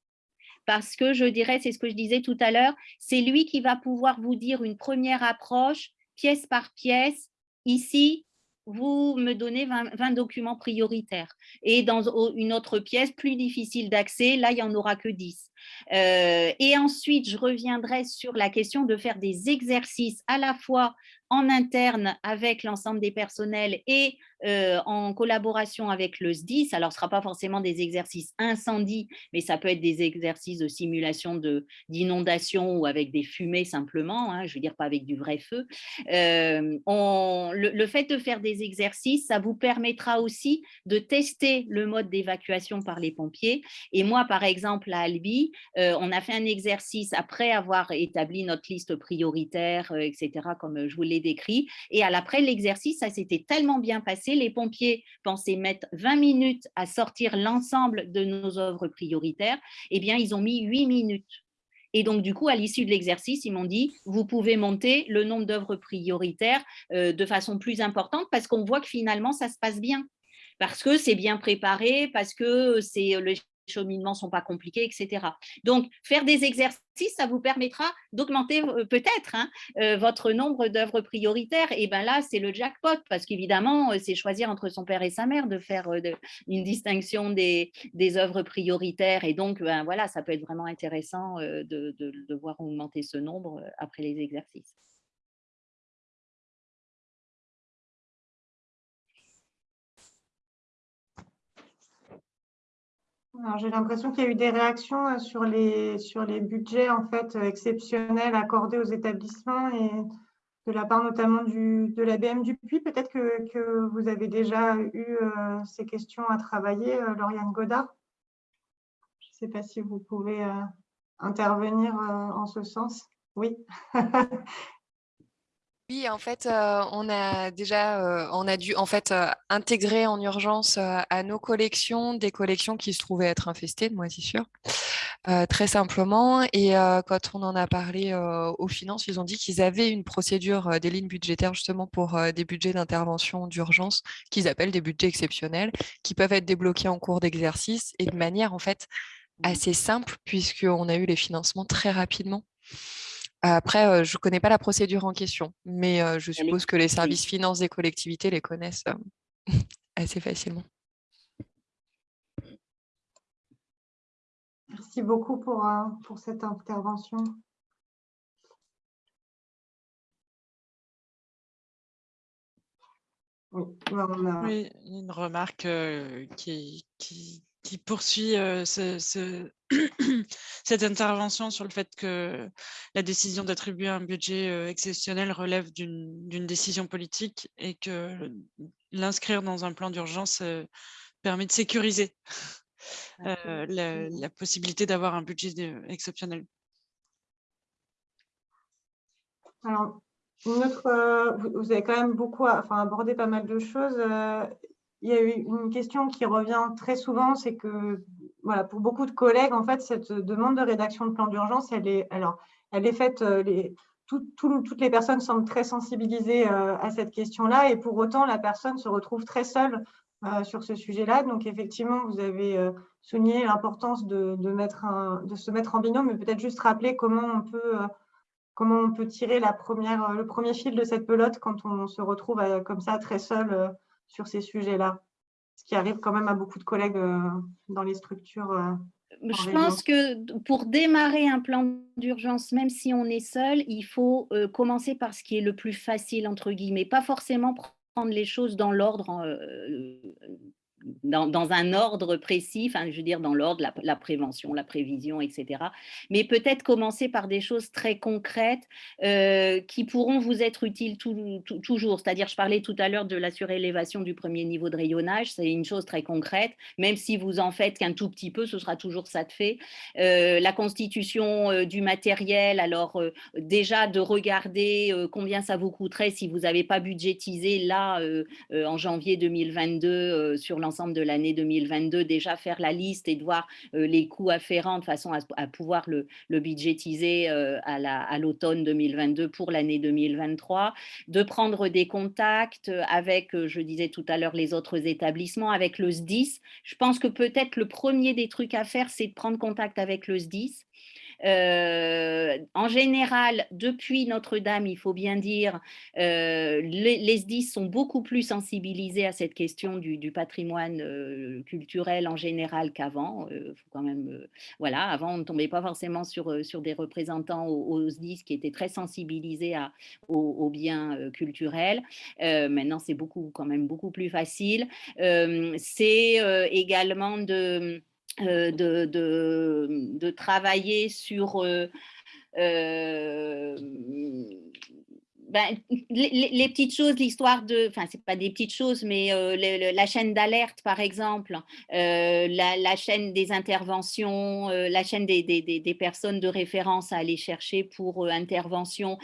[SPEAKER 2] parce que je dirais, c'est ce que je disais tout à l'heure, c'est lui qui va pouvoir vous dire une première approche, pièce par pièce. Ici, vous me donnez 20, documents prioritaires. Et dans une autre pièce, plus difficile d'accès, là, il n'y en aura que 10. Euh, et ensuite, je reviendrai sur la question de faire des exercices à la fois en interne avec l'ensemble des personnels et euh, en collaboration avec le SDIS. Alors, ce ne sera pas forcément des exercices incendie, mais ça peut être des exercices de simulation d'inondation ou avec des fumées simplement, hein, je veux dire pas avec du vrai feu. Euh, le, fait de faire des exercices, ça vous permettra aussi de tester le mode d'évacuation par les pompiers. Et moi, par exemple, à Albi, euh, on a fait un exercice après avoir établi notre liste prioritaire, etc., comme je vous l'ai décrit. Et à l'après l'exercice, ça s'était tellement bien passé, les pompiers pensaient mettre 20 minutes à sortir l'ensemble de nos œuvres prioritaires, eh bien, ils ont mis 8 minutes. Et donc, du coup, à l'issue de l'exercice, ils m'ont dit, vous pouvez monter le nombre d'œuvres prioritaires euh, de façon plus importante parce qu'on voit que finalement, ça se passe bien parce que c'est bien préparé, parce que c'est le cheminements ne sont pas compliqués, etc. Donc, faire des exercices, ça vous permettra d'augmenter euh, peut-être hein, euh, votre nombre d'œuvres prioritaires. Et bien là, c'est le jackpot, parce qu'évidemment, euh, c'est choisir entre son père et sa mère de faire une distinction des, œuvres prioritaires. Et donc, ben, voilà, ça peut être vraiment intéressant de voir augmenter ce nombre après les exercices.
[SPEAKER 1] J'ai l'impression qu'il y a eu des réactions euh, sur les, sur les budgets en fait, euh, exceptionnels accordés aux établissements et de la part notamment du, de la BM du Puy. Peut-être que, que, vous avez déjà eu euh, ces questions à travailler, Lauriane Godard. Je ne sais pas si vous pouvez intervenir en ce sens. Oui.
[SPEAKER 5] Oui, en fait, euh, on a déjà, euh, on a dû en fait euh, intégrer en urgence à nos collections des collections qui se trouvaient être infestées de moisissures, très simplement. Et quand on en a parlé aux finances, ils ont dit qu'ils avaient une procédure des lignes budgétaires justement pour des budgets d'intervention d'urgence qu'ils appellent des budgets exceptionnels, qui peuvent être débloqués en cours d'exercice et de manière en fait mmh. assez simple puisqu'on a eu les financements très rapidement. Après, euh, je ne connais pas la procédure en question, mais euh, je suppose que les services finances des collectivités les connaissent euh, assez facilement.
[SPEAKER 1] Merci beaucoup pour, pour cette intervention.
[SPEAKER 6] Oui, une remarque qui, qui, qui poursuit ce, cette intervention sur le fait que la décision d'attribuer un budget exceptionnel relève d'une décision politique et que l'inscrire dans un plan d'urgence permet de sécuriser la, possibilité d'avoir un budget exceptionnel.
[SPEAKER 1] Alors, vous avez quand même beaucoup enfin, abordé pas mal de choses il y a eu une question qui revient très souvent, c'est que voilà, pour beaucoup de collègues, en fait, cette demande de rédaction de plan d'urgence, elle est, alors, elle est faite, euh, toutes les personnes semblent très sensibilisées euh, à cette question-là, et pour autant, la personne se retrouve très seule sur ce sujet-là. Donc, effectivement, vous avez souligné l'importance de, se mettre en binôme, mais peut-être juste rappeler comment on peut comment on peut tirer le premier fil de cette pelote quand on se retrouve comme ça très seul sur ces sujets-là Ce qui arrive quand même à beaucoup de collègues dans les structures
[SPEAKER 2] je pense que pour démarrer un plan d'urgence, même si on est seul, il faut euh, commencer par ce qui est le plus facile, entre guillemets, pas forcément prendre les choses dans l'ordre dans, un ordre précis, enfin, je veux dire dans l'ordre, la, prévention, la prévision, etc. Mais peut-être commencer par des choses très concrètes euh, qui pourront vous être utiles toujours. C'est-à-dire, je parlais tout à l'heure de la surélévation du premier niveau de rayonnage, c'est une chose très concrète, même si vous en faites qu'un tout petit peu, ce sera toujours ça de fait. Euh, la constitution euh, du matériel, alors déjà de regarder combien ça vous coûterait si vous n'avez pas budgétisé là en janvier 2022 sur l'ensemble de l'année 2022, déjà faire la liste et de voir euh, les coûts afférents de façon à, pouvoir le, budgétiser euh, à l'automne 2022 pour l'année 2023, de prendre des contacts avec, euh, je disais tout à l'heure, les autres établissements, avec le SDIS. Je pense que peut-être le premier des trucs à faire, c'est de prendre contact avec le SDIS euh, en général, depuis Notre-Dame, il faut bien dire, euh, les, SDIS sont beaucoup plus sensibilisés à cette question du, patrimoine euh, culturel en général qu'avant. quand même, voilà, avant, on ne tombait pas forcément sur, sur des représentants aux, SDIS qui étaient très sensibilisés à, aux, biens culturels. maintenant, c'est beaucoup, quand même beaucoup plus facile. c'est également de euh, de, de, travailler sur euh, euh, ben, les, petites choses, l'histoire de, enfin c'est pas des petites choses, mais euh, la chaîne d'alerte par exemple, euh, la, chaîne des interventions, euh, la chaîne des, des, personnes de référence à aller chercher pour intervention.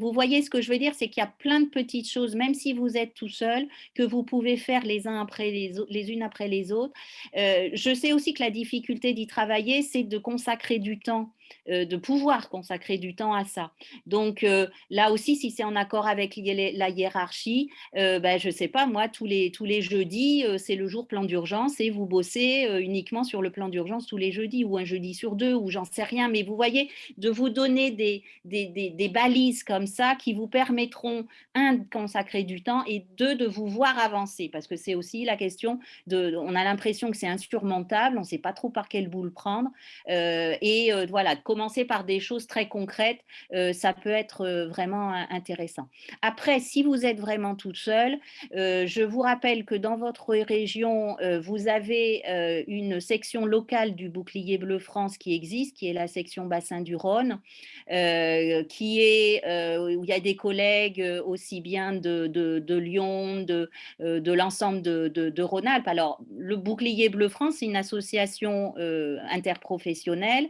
[SPEAKER 2] vous voyez ce que je veux dire, c'est qu'il y a plein de petites choses, même si vous êtes tout seul, que vous pouvez faire les uns après les, les unes après les autres. je sais aussi que la difficulté d'y travailler, c'est de consacrer du temps de pouvoir consacrer du temps à ça. Donc euh, là aussi, si c'est en accord avec la hiérarchie, euh, ben, je ne sais pas, moi, tous les, tous les jeudis, c'est le jour plan d'urgence et vous bossez uniquement sur le plan d'urgence tous les jeudis ou un jeudi sur deux ou j'en sais rien. Mais vous voyez, de vous donner des, des, des, balises comme ça qui vous permettront, un, de consacrer du temps et deux, de vous voir avancer. Parce que c'est aussi la question de, on a l'impression que c'est insurmontable, on ne sait pas trop par quel bout le prendre. et voilà, commencer par des choses très concrètes, euh, ça peut être euh, vraiment intéressant. Après, si vous êtes vraiment toute seule, euh, je vous rappelle que dans votre région, vous avez une section locale du bouclier bleu France qui existe, qui est la section bassin du Rhône, qui est, où il y a des collègues aussi bien de, Lyon, de, de l'ensemble de, de Rhône-Alpes. Alors, le bouclier bleu France, c'est une association interprofessionnelle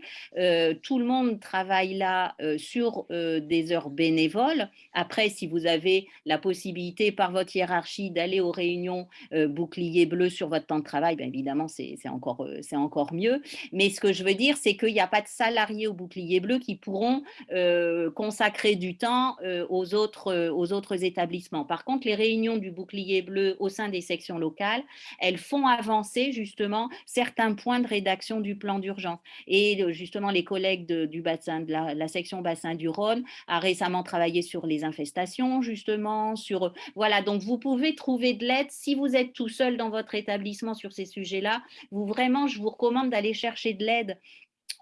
[SPEAKER 2] tout le monde travaille là euh, sur euh, des heures bénévoles. Après, si vous avez la possibilité par votre hiérarchie d'aller aux réunions euh, bouclier bleu sur votre temps de travail, bien évidemment, c'est encore, encore mieux. Mais ce que je veux dire, c'est qu'il n'y a pas de salariés au bouclier bleu qui pourront consacrer du temps aux, autres, aux autres établissements. Par contre, les réunions du bouclier bleu au sein des sections locales, elles font avancer justement certains points de rédaction du plan d'urgence. Et justement, les collègues du bassin, de la, section bassin du Rhône a récemment travaillé sur les infestations, justement, sur voilà. Donc vous pouvez trouver de l'aide si vous êtes tout seul dans votre établissement sur ces sujets-là. Vous vraiment, je vous recommande d'aller chercher de l'aide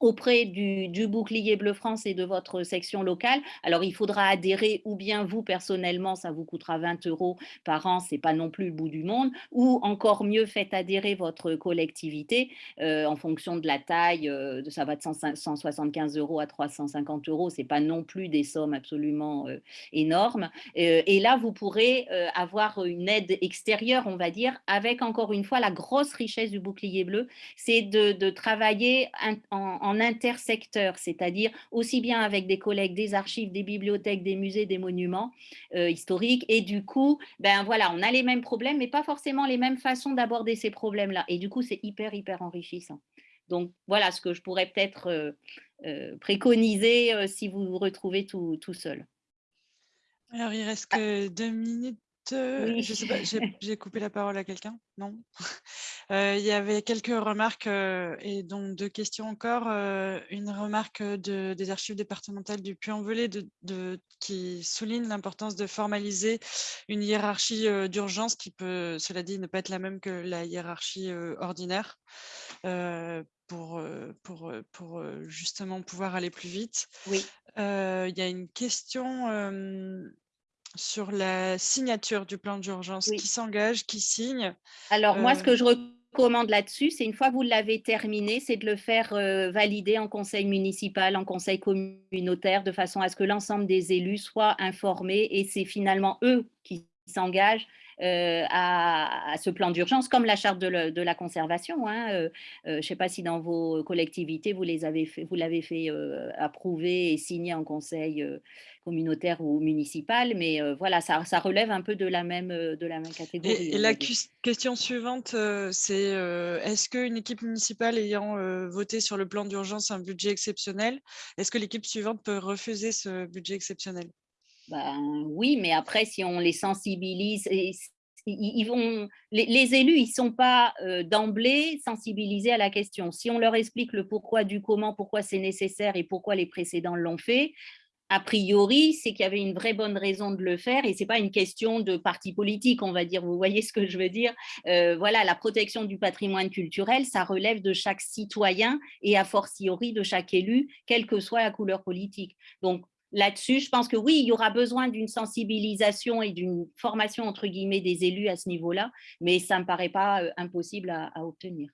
[SPEAKER 2] auprès du, bouclier Bleu France et de votre section locale. Alors, il faudra adhérer ou bien vous, personnellement, ça vous coûtera 20 euros par an, c'est pas non plus le bout du monde, ou encore mieux, faites adhérer votre collectivité euh, en fonction de la taille, euh, ça va de 175 euros à 350 euros, c'est pas non plus des sommes absolument euh, énormes. et là, vous pourrez avoir une aide extérieure, on va dire, avec encore une fois la grosse richesse du bouclier bleu, c'est de, travailler en en intersecteur, c'est-à-dire aussi bien avec des collègues des archives, des bibliothèques, des musées, des monuments euh, historiques. Et du coup, ben voilà, on a les mêmes problèmes, mais pas forcément les mêmes façons d'aborder ces problèmes-là. Et du coup, c'est hyper, hyper enrichissant. Donc voilà ce que je pourrais peut-être euh, euh, préconiser si vous vous retrouvez tout, tout seul.
[SPEAKER 6] Alors, il reste que deux minutes oui. je sais pas, j'ai coupé la parole à quelqu'un? Non? Il y avait quelques remarques et donc deux questions encore. une remarque de, des archives départementales du Puy-en-Velay de, qui souligne l'importance de formaliser une hiérarchie d'urgence qui peut, cela dit, ne pas être la même que la hiérarchie ordinaire pour, pour, pour justement pouvoir aller plus vite.
[SPEAKER 2] Oui.
[SPEAKER 6] Il y a une question sur la signature du plan d'urgence. Qui s'engage, qui signe
[SPEAKER 2] Alors, moi, ce que je recommande là-dessus, c'est une fois que vous l'avez terminé, c'est de le faire valider en conseil municipal, en conseil communautaire, de façon à ce que l'ensemble des élus soient informés et c'est finalement eux qui s'engagent euh, à, ce plan d'urgence, comme la charte de, la conservation. Hein, euh, euh, je ne sais pas si dans vos collectivités, vous l'avez fait, vous fait approuver et signer en conseil communautaire ou municipal, mais voilà, ça, relève un peu de la même, de la même catégorie.
[SPEAKER 6] Et, la question suivante, c'est est-ce qu'une équipe municipale ayant voté sur le plan d'urgence un budget exceptionnel, est-ce que l'équipe suivante peut refuser ce budget exceptionnel?
[SPEAKER 2] Ben, oui, mais après, si on les sensibilise, ils, vont, les, élus, ils ne sont pas d'emblée sensibilisés à la question. Si on leur explique le pourquoi du comment, pourquoi c'est nécessaire et pourquoi les précédents l'ont fait, a priori, c'est qu'il y avait une vraie bonne raison de le faire et ce n'est pas une question de parti politique, on va dire. Vous voyez ce que je veux dire? Voilà, la protection du patrimoine culturel, ça relève de chaque citoyen et a fortiori de chaque élu, quelle que soit la couleur politique. Donc, là-dessus. Je pense que oui, il y aura besoin d'une sensibilisation et d'une formation, entre guillemets, des élus à ce niveau-là, mais ça ne me paraît pas euh, impossible à, obtenir.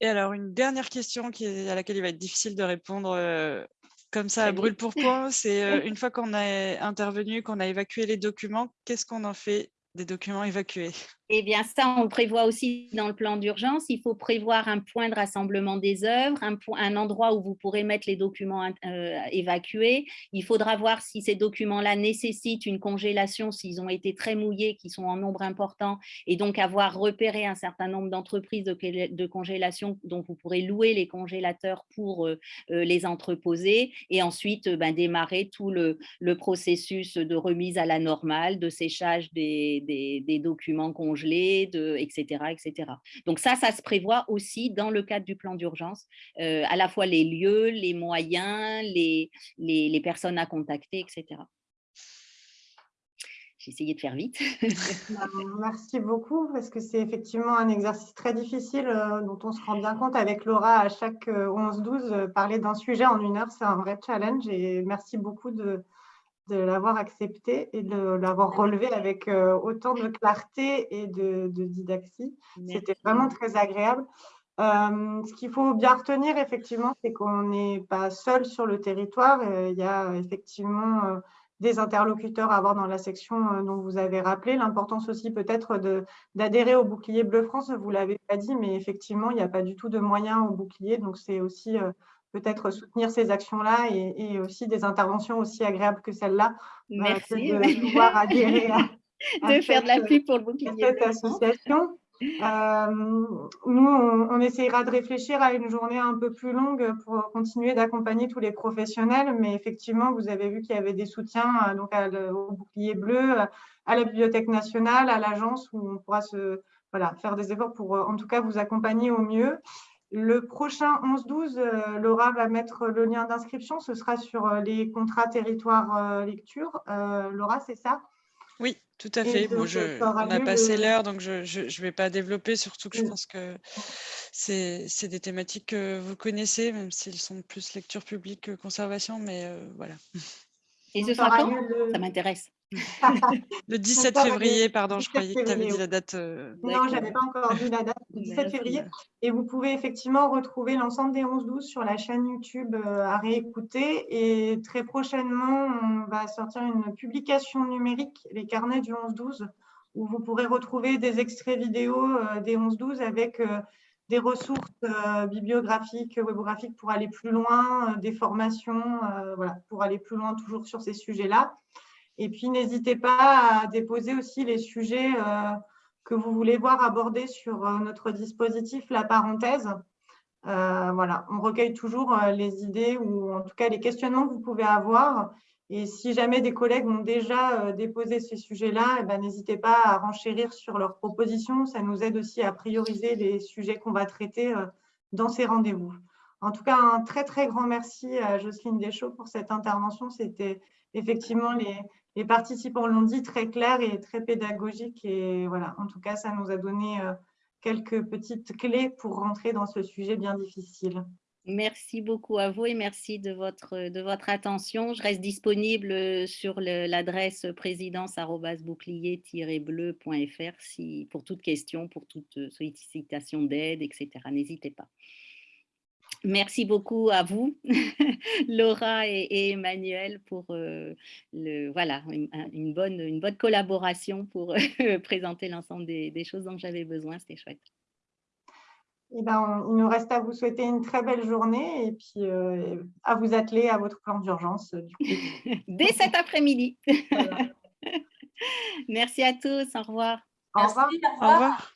[SPEAKER 6] Et alors, une dernière question qui à laquelle il va être difficile de répondre euh, comme ça à brûle pour point, c'est euh, une fois qu'on a intervenu, qu'on a évacué les documents, qu'est-ce qu'on en fait des documents évacués?
[SPEAKER 2] Eh bien, ça, on prévoit aussi dans le plan d'urgence. Il faut prévoir un point de rassemblement des œuvres, un, endroit où vous pourrez mettre les documents euh, évacués. Il faudra voir si ces documents-là nécessitent une congélation, s'ils ont été très mouillés, qui sont en nombre important, et donc avoir repéré un certain nombre d'entreprises de, congélation dont vous pourrez louer les congélateurs pour euh, euh, les entreposer, et ensuite ben, démarrer tout le, processus de remise à la normale, de séchage des, documents de, etc., etc. Donc ça, ça se prévoit aussi dans le cadre du plan d'urgence, euh, à la fois les lieux, les moyens, les, les, personnes à contacter, etc. J'ai essayé de faire vite.
[SPEAKER 1] Bah, merci beaucoup, parce que c'est effectivement un exercice très difficile euh, dont on se rend bien compte avec Laura à chaque 11-12. Euh, parler d'un sujet en une heure, c'est un vrai challenge et merci beaucoup de, de l'avoir accepté et de l'avoir relevé avec euh, autant de clarté et de, didaxie. C'était vraiment très agréable. Euh, ce qu'il faut bien retenir, effectivement, c'est qu'on n'est pas seul sur le territoire. Euh, il y a effectivement des interlocuteurs à avoir dans la section dont vous avez rappelé. L'importance aussi peut-être d'adhérer au bouclier Bleu France, vous ne l'avez pas dit, mais effectivement, il n'y a pas du tout de moyens au bouclier. Donc, c'est aussi peut-être soutenir ces actions-là et, aussi des interventions aussi agréables que celles-là.
[SPEAKER 2] Euh, Merci.
[SPEAKER 1] de pouvoir adhérer à,
[SPEAKER 2] de faire de la pub pour le bouclier.
[SPEAKER 1] cette association. Euh, nous, on, essayera de réfléchir à une journée un peu plus longue pour continuer d'accompagner tous les professionnels, mais effectivement, vous avez vu qu'il y avait des soutiens euh, donc au bouclier bleu, à la Bibliothèque nationale, à l'agence, où on pourra se, voilà, faire des efforts pour en tout cas vous accompagner au mieux. Le prochain 11-12, euh, Laura va mettre le lien d'inscription. Ce sera sur euh, les contrats territoire euh, lecture. Laura, c'est ça?
[SPEAKER 6] Oui, tout à fait. je, on a passé l'heure, donc je ne vais pas développer, surtout que je pense que c'est des thématiques que vous connaissez, même s'ils sont plus lecture publique que conservation, mais voilà.
[SPEAKER 2] Et ce sera quand? Ça m'intéresse.
[SPEAKER 6] Le 17 février, pardon, je croyais que tu avais dit la date. Euh,
[SPEAKER 1] non, je n'avais pas encore dit la date, le 17 février. Et vous pouvez effectivement retrouver l'ensemble des 11-12 sur la chaîne YouTube euh, à réécouter. Et très prochainement, on va sortir une publication numérique, les carnets du 11-12, où vous pourrez retrouver des extraits vidéo euh, des 11-12 avec des ressources bibliographiques, webographiques pour aller plus loin, des formations, voilà, pour aller plus loin toujours sur ces sujets-là. Et puis, n'hésitez pas à déposer aussi les sujets euh, que vous voulez voir abordés sur euh, notre dispositif La Parenthèse. Euh, voilà, on recueille toujours les idées ou en tout cas les questionnements que vous pouvez avoir. Et si jamais des collègues ont déjà déposé ces sujets-là, eh ben, n'hésitez pas à renchérir sur leurs propositions. Ça nous aide aussi à prioriser les sujets qu'on va traiter dans ces rendez-vous. En tout cas, un très, très grand merci à Jocelyne Deschaux pour cette intervention. C'était effectivement, les, les participants l'ont dit, très clair et très pédagogique. Et voilà, en tout cas, ça nous a donné quelques petites clés pour rentrer dans ce sujet bien difficile.
[SPEAKER 2] Merci beaucoup à vous et merci de votre, de votre attention. Je reste disponible sur l'adresse présidence-bouclier-bleu.fr si, pour toute question, pour toute sollicitation d'aide, etc. N'hésitez pas. Merci beaucoup à vous, Laura et, Emmanuel, pour euh, le, voilà, une, bonne, une bonne collaboration pour présenter l'ensemble des, des choses dont j'avais besoin. C'était chouette.
[SPEAKER 1] Eh ben, il nous reste à vous souhaiter une très belle journée et puis euh, à vous atteler à votre plan d'urgence.
[SPEAKER 2] Dès cet après-midi. Merci à tous. Au revoir.
[SPEAKER 1] Au revoir.
[SPEAKER 6] Au revoir.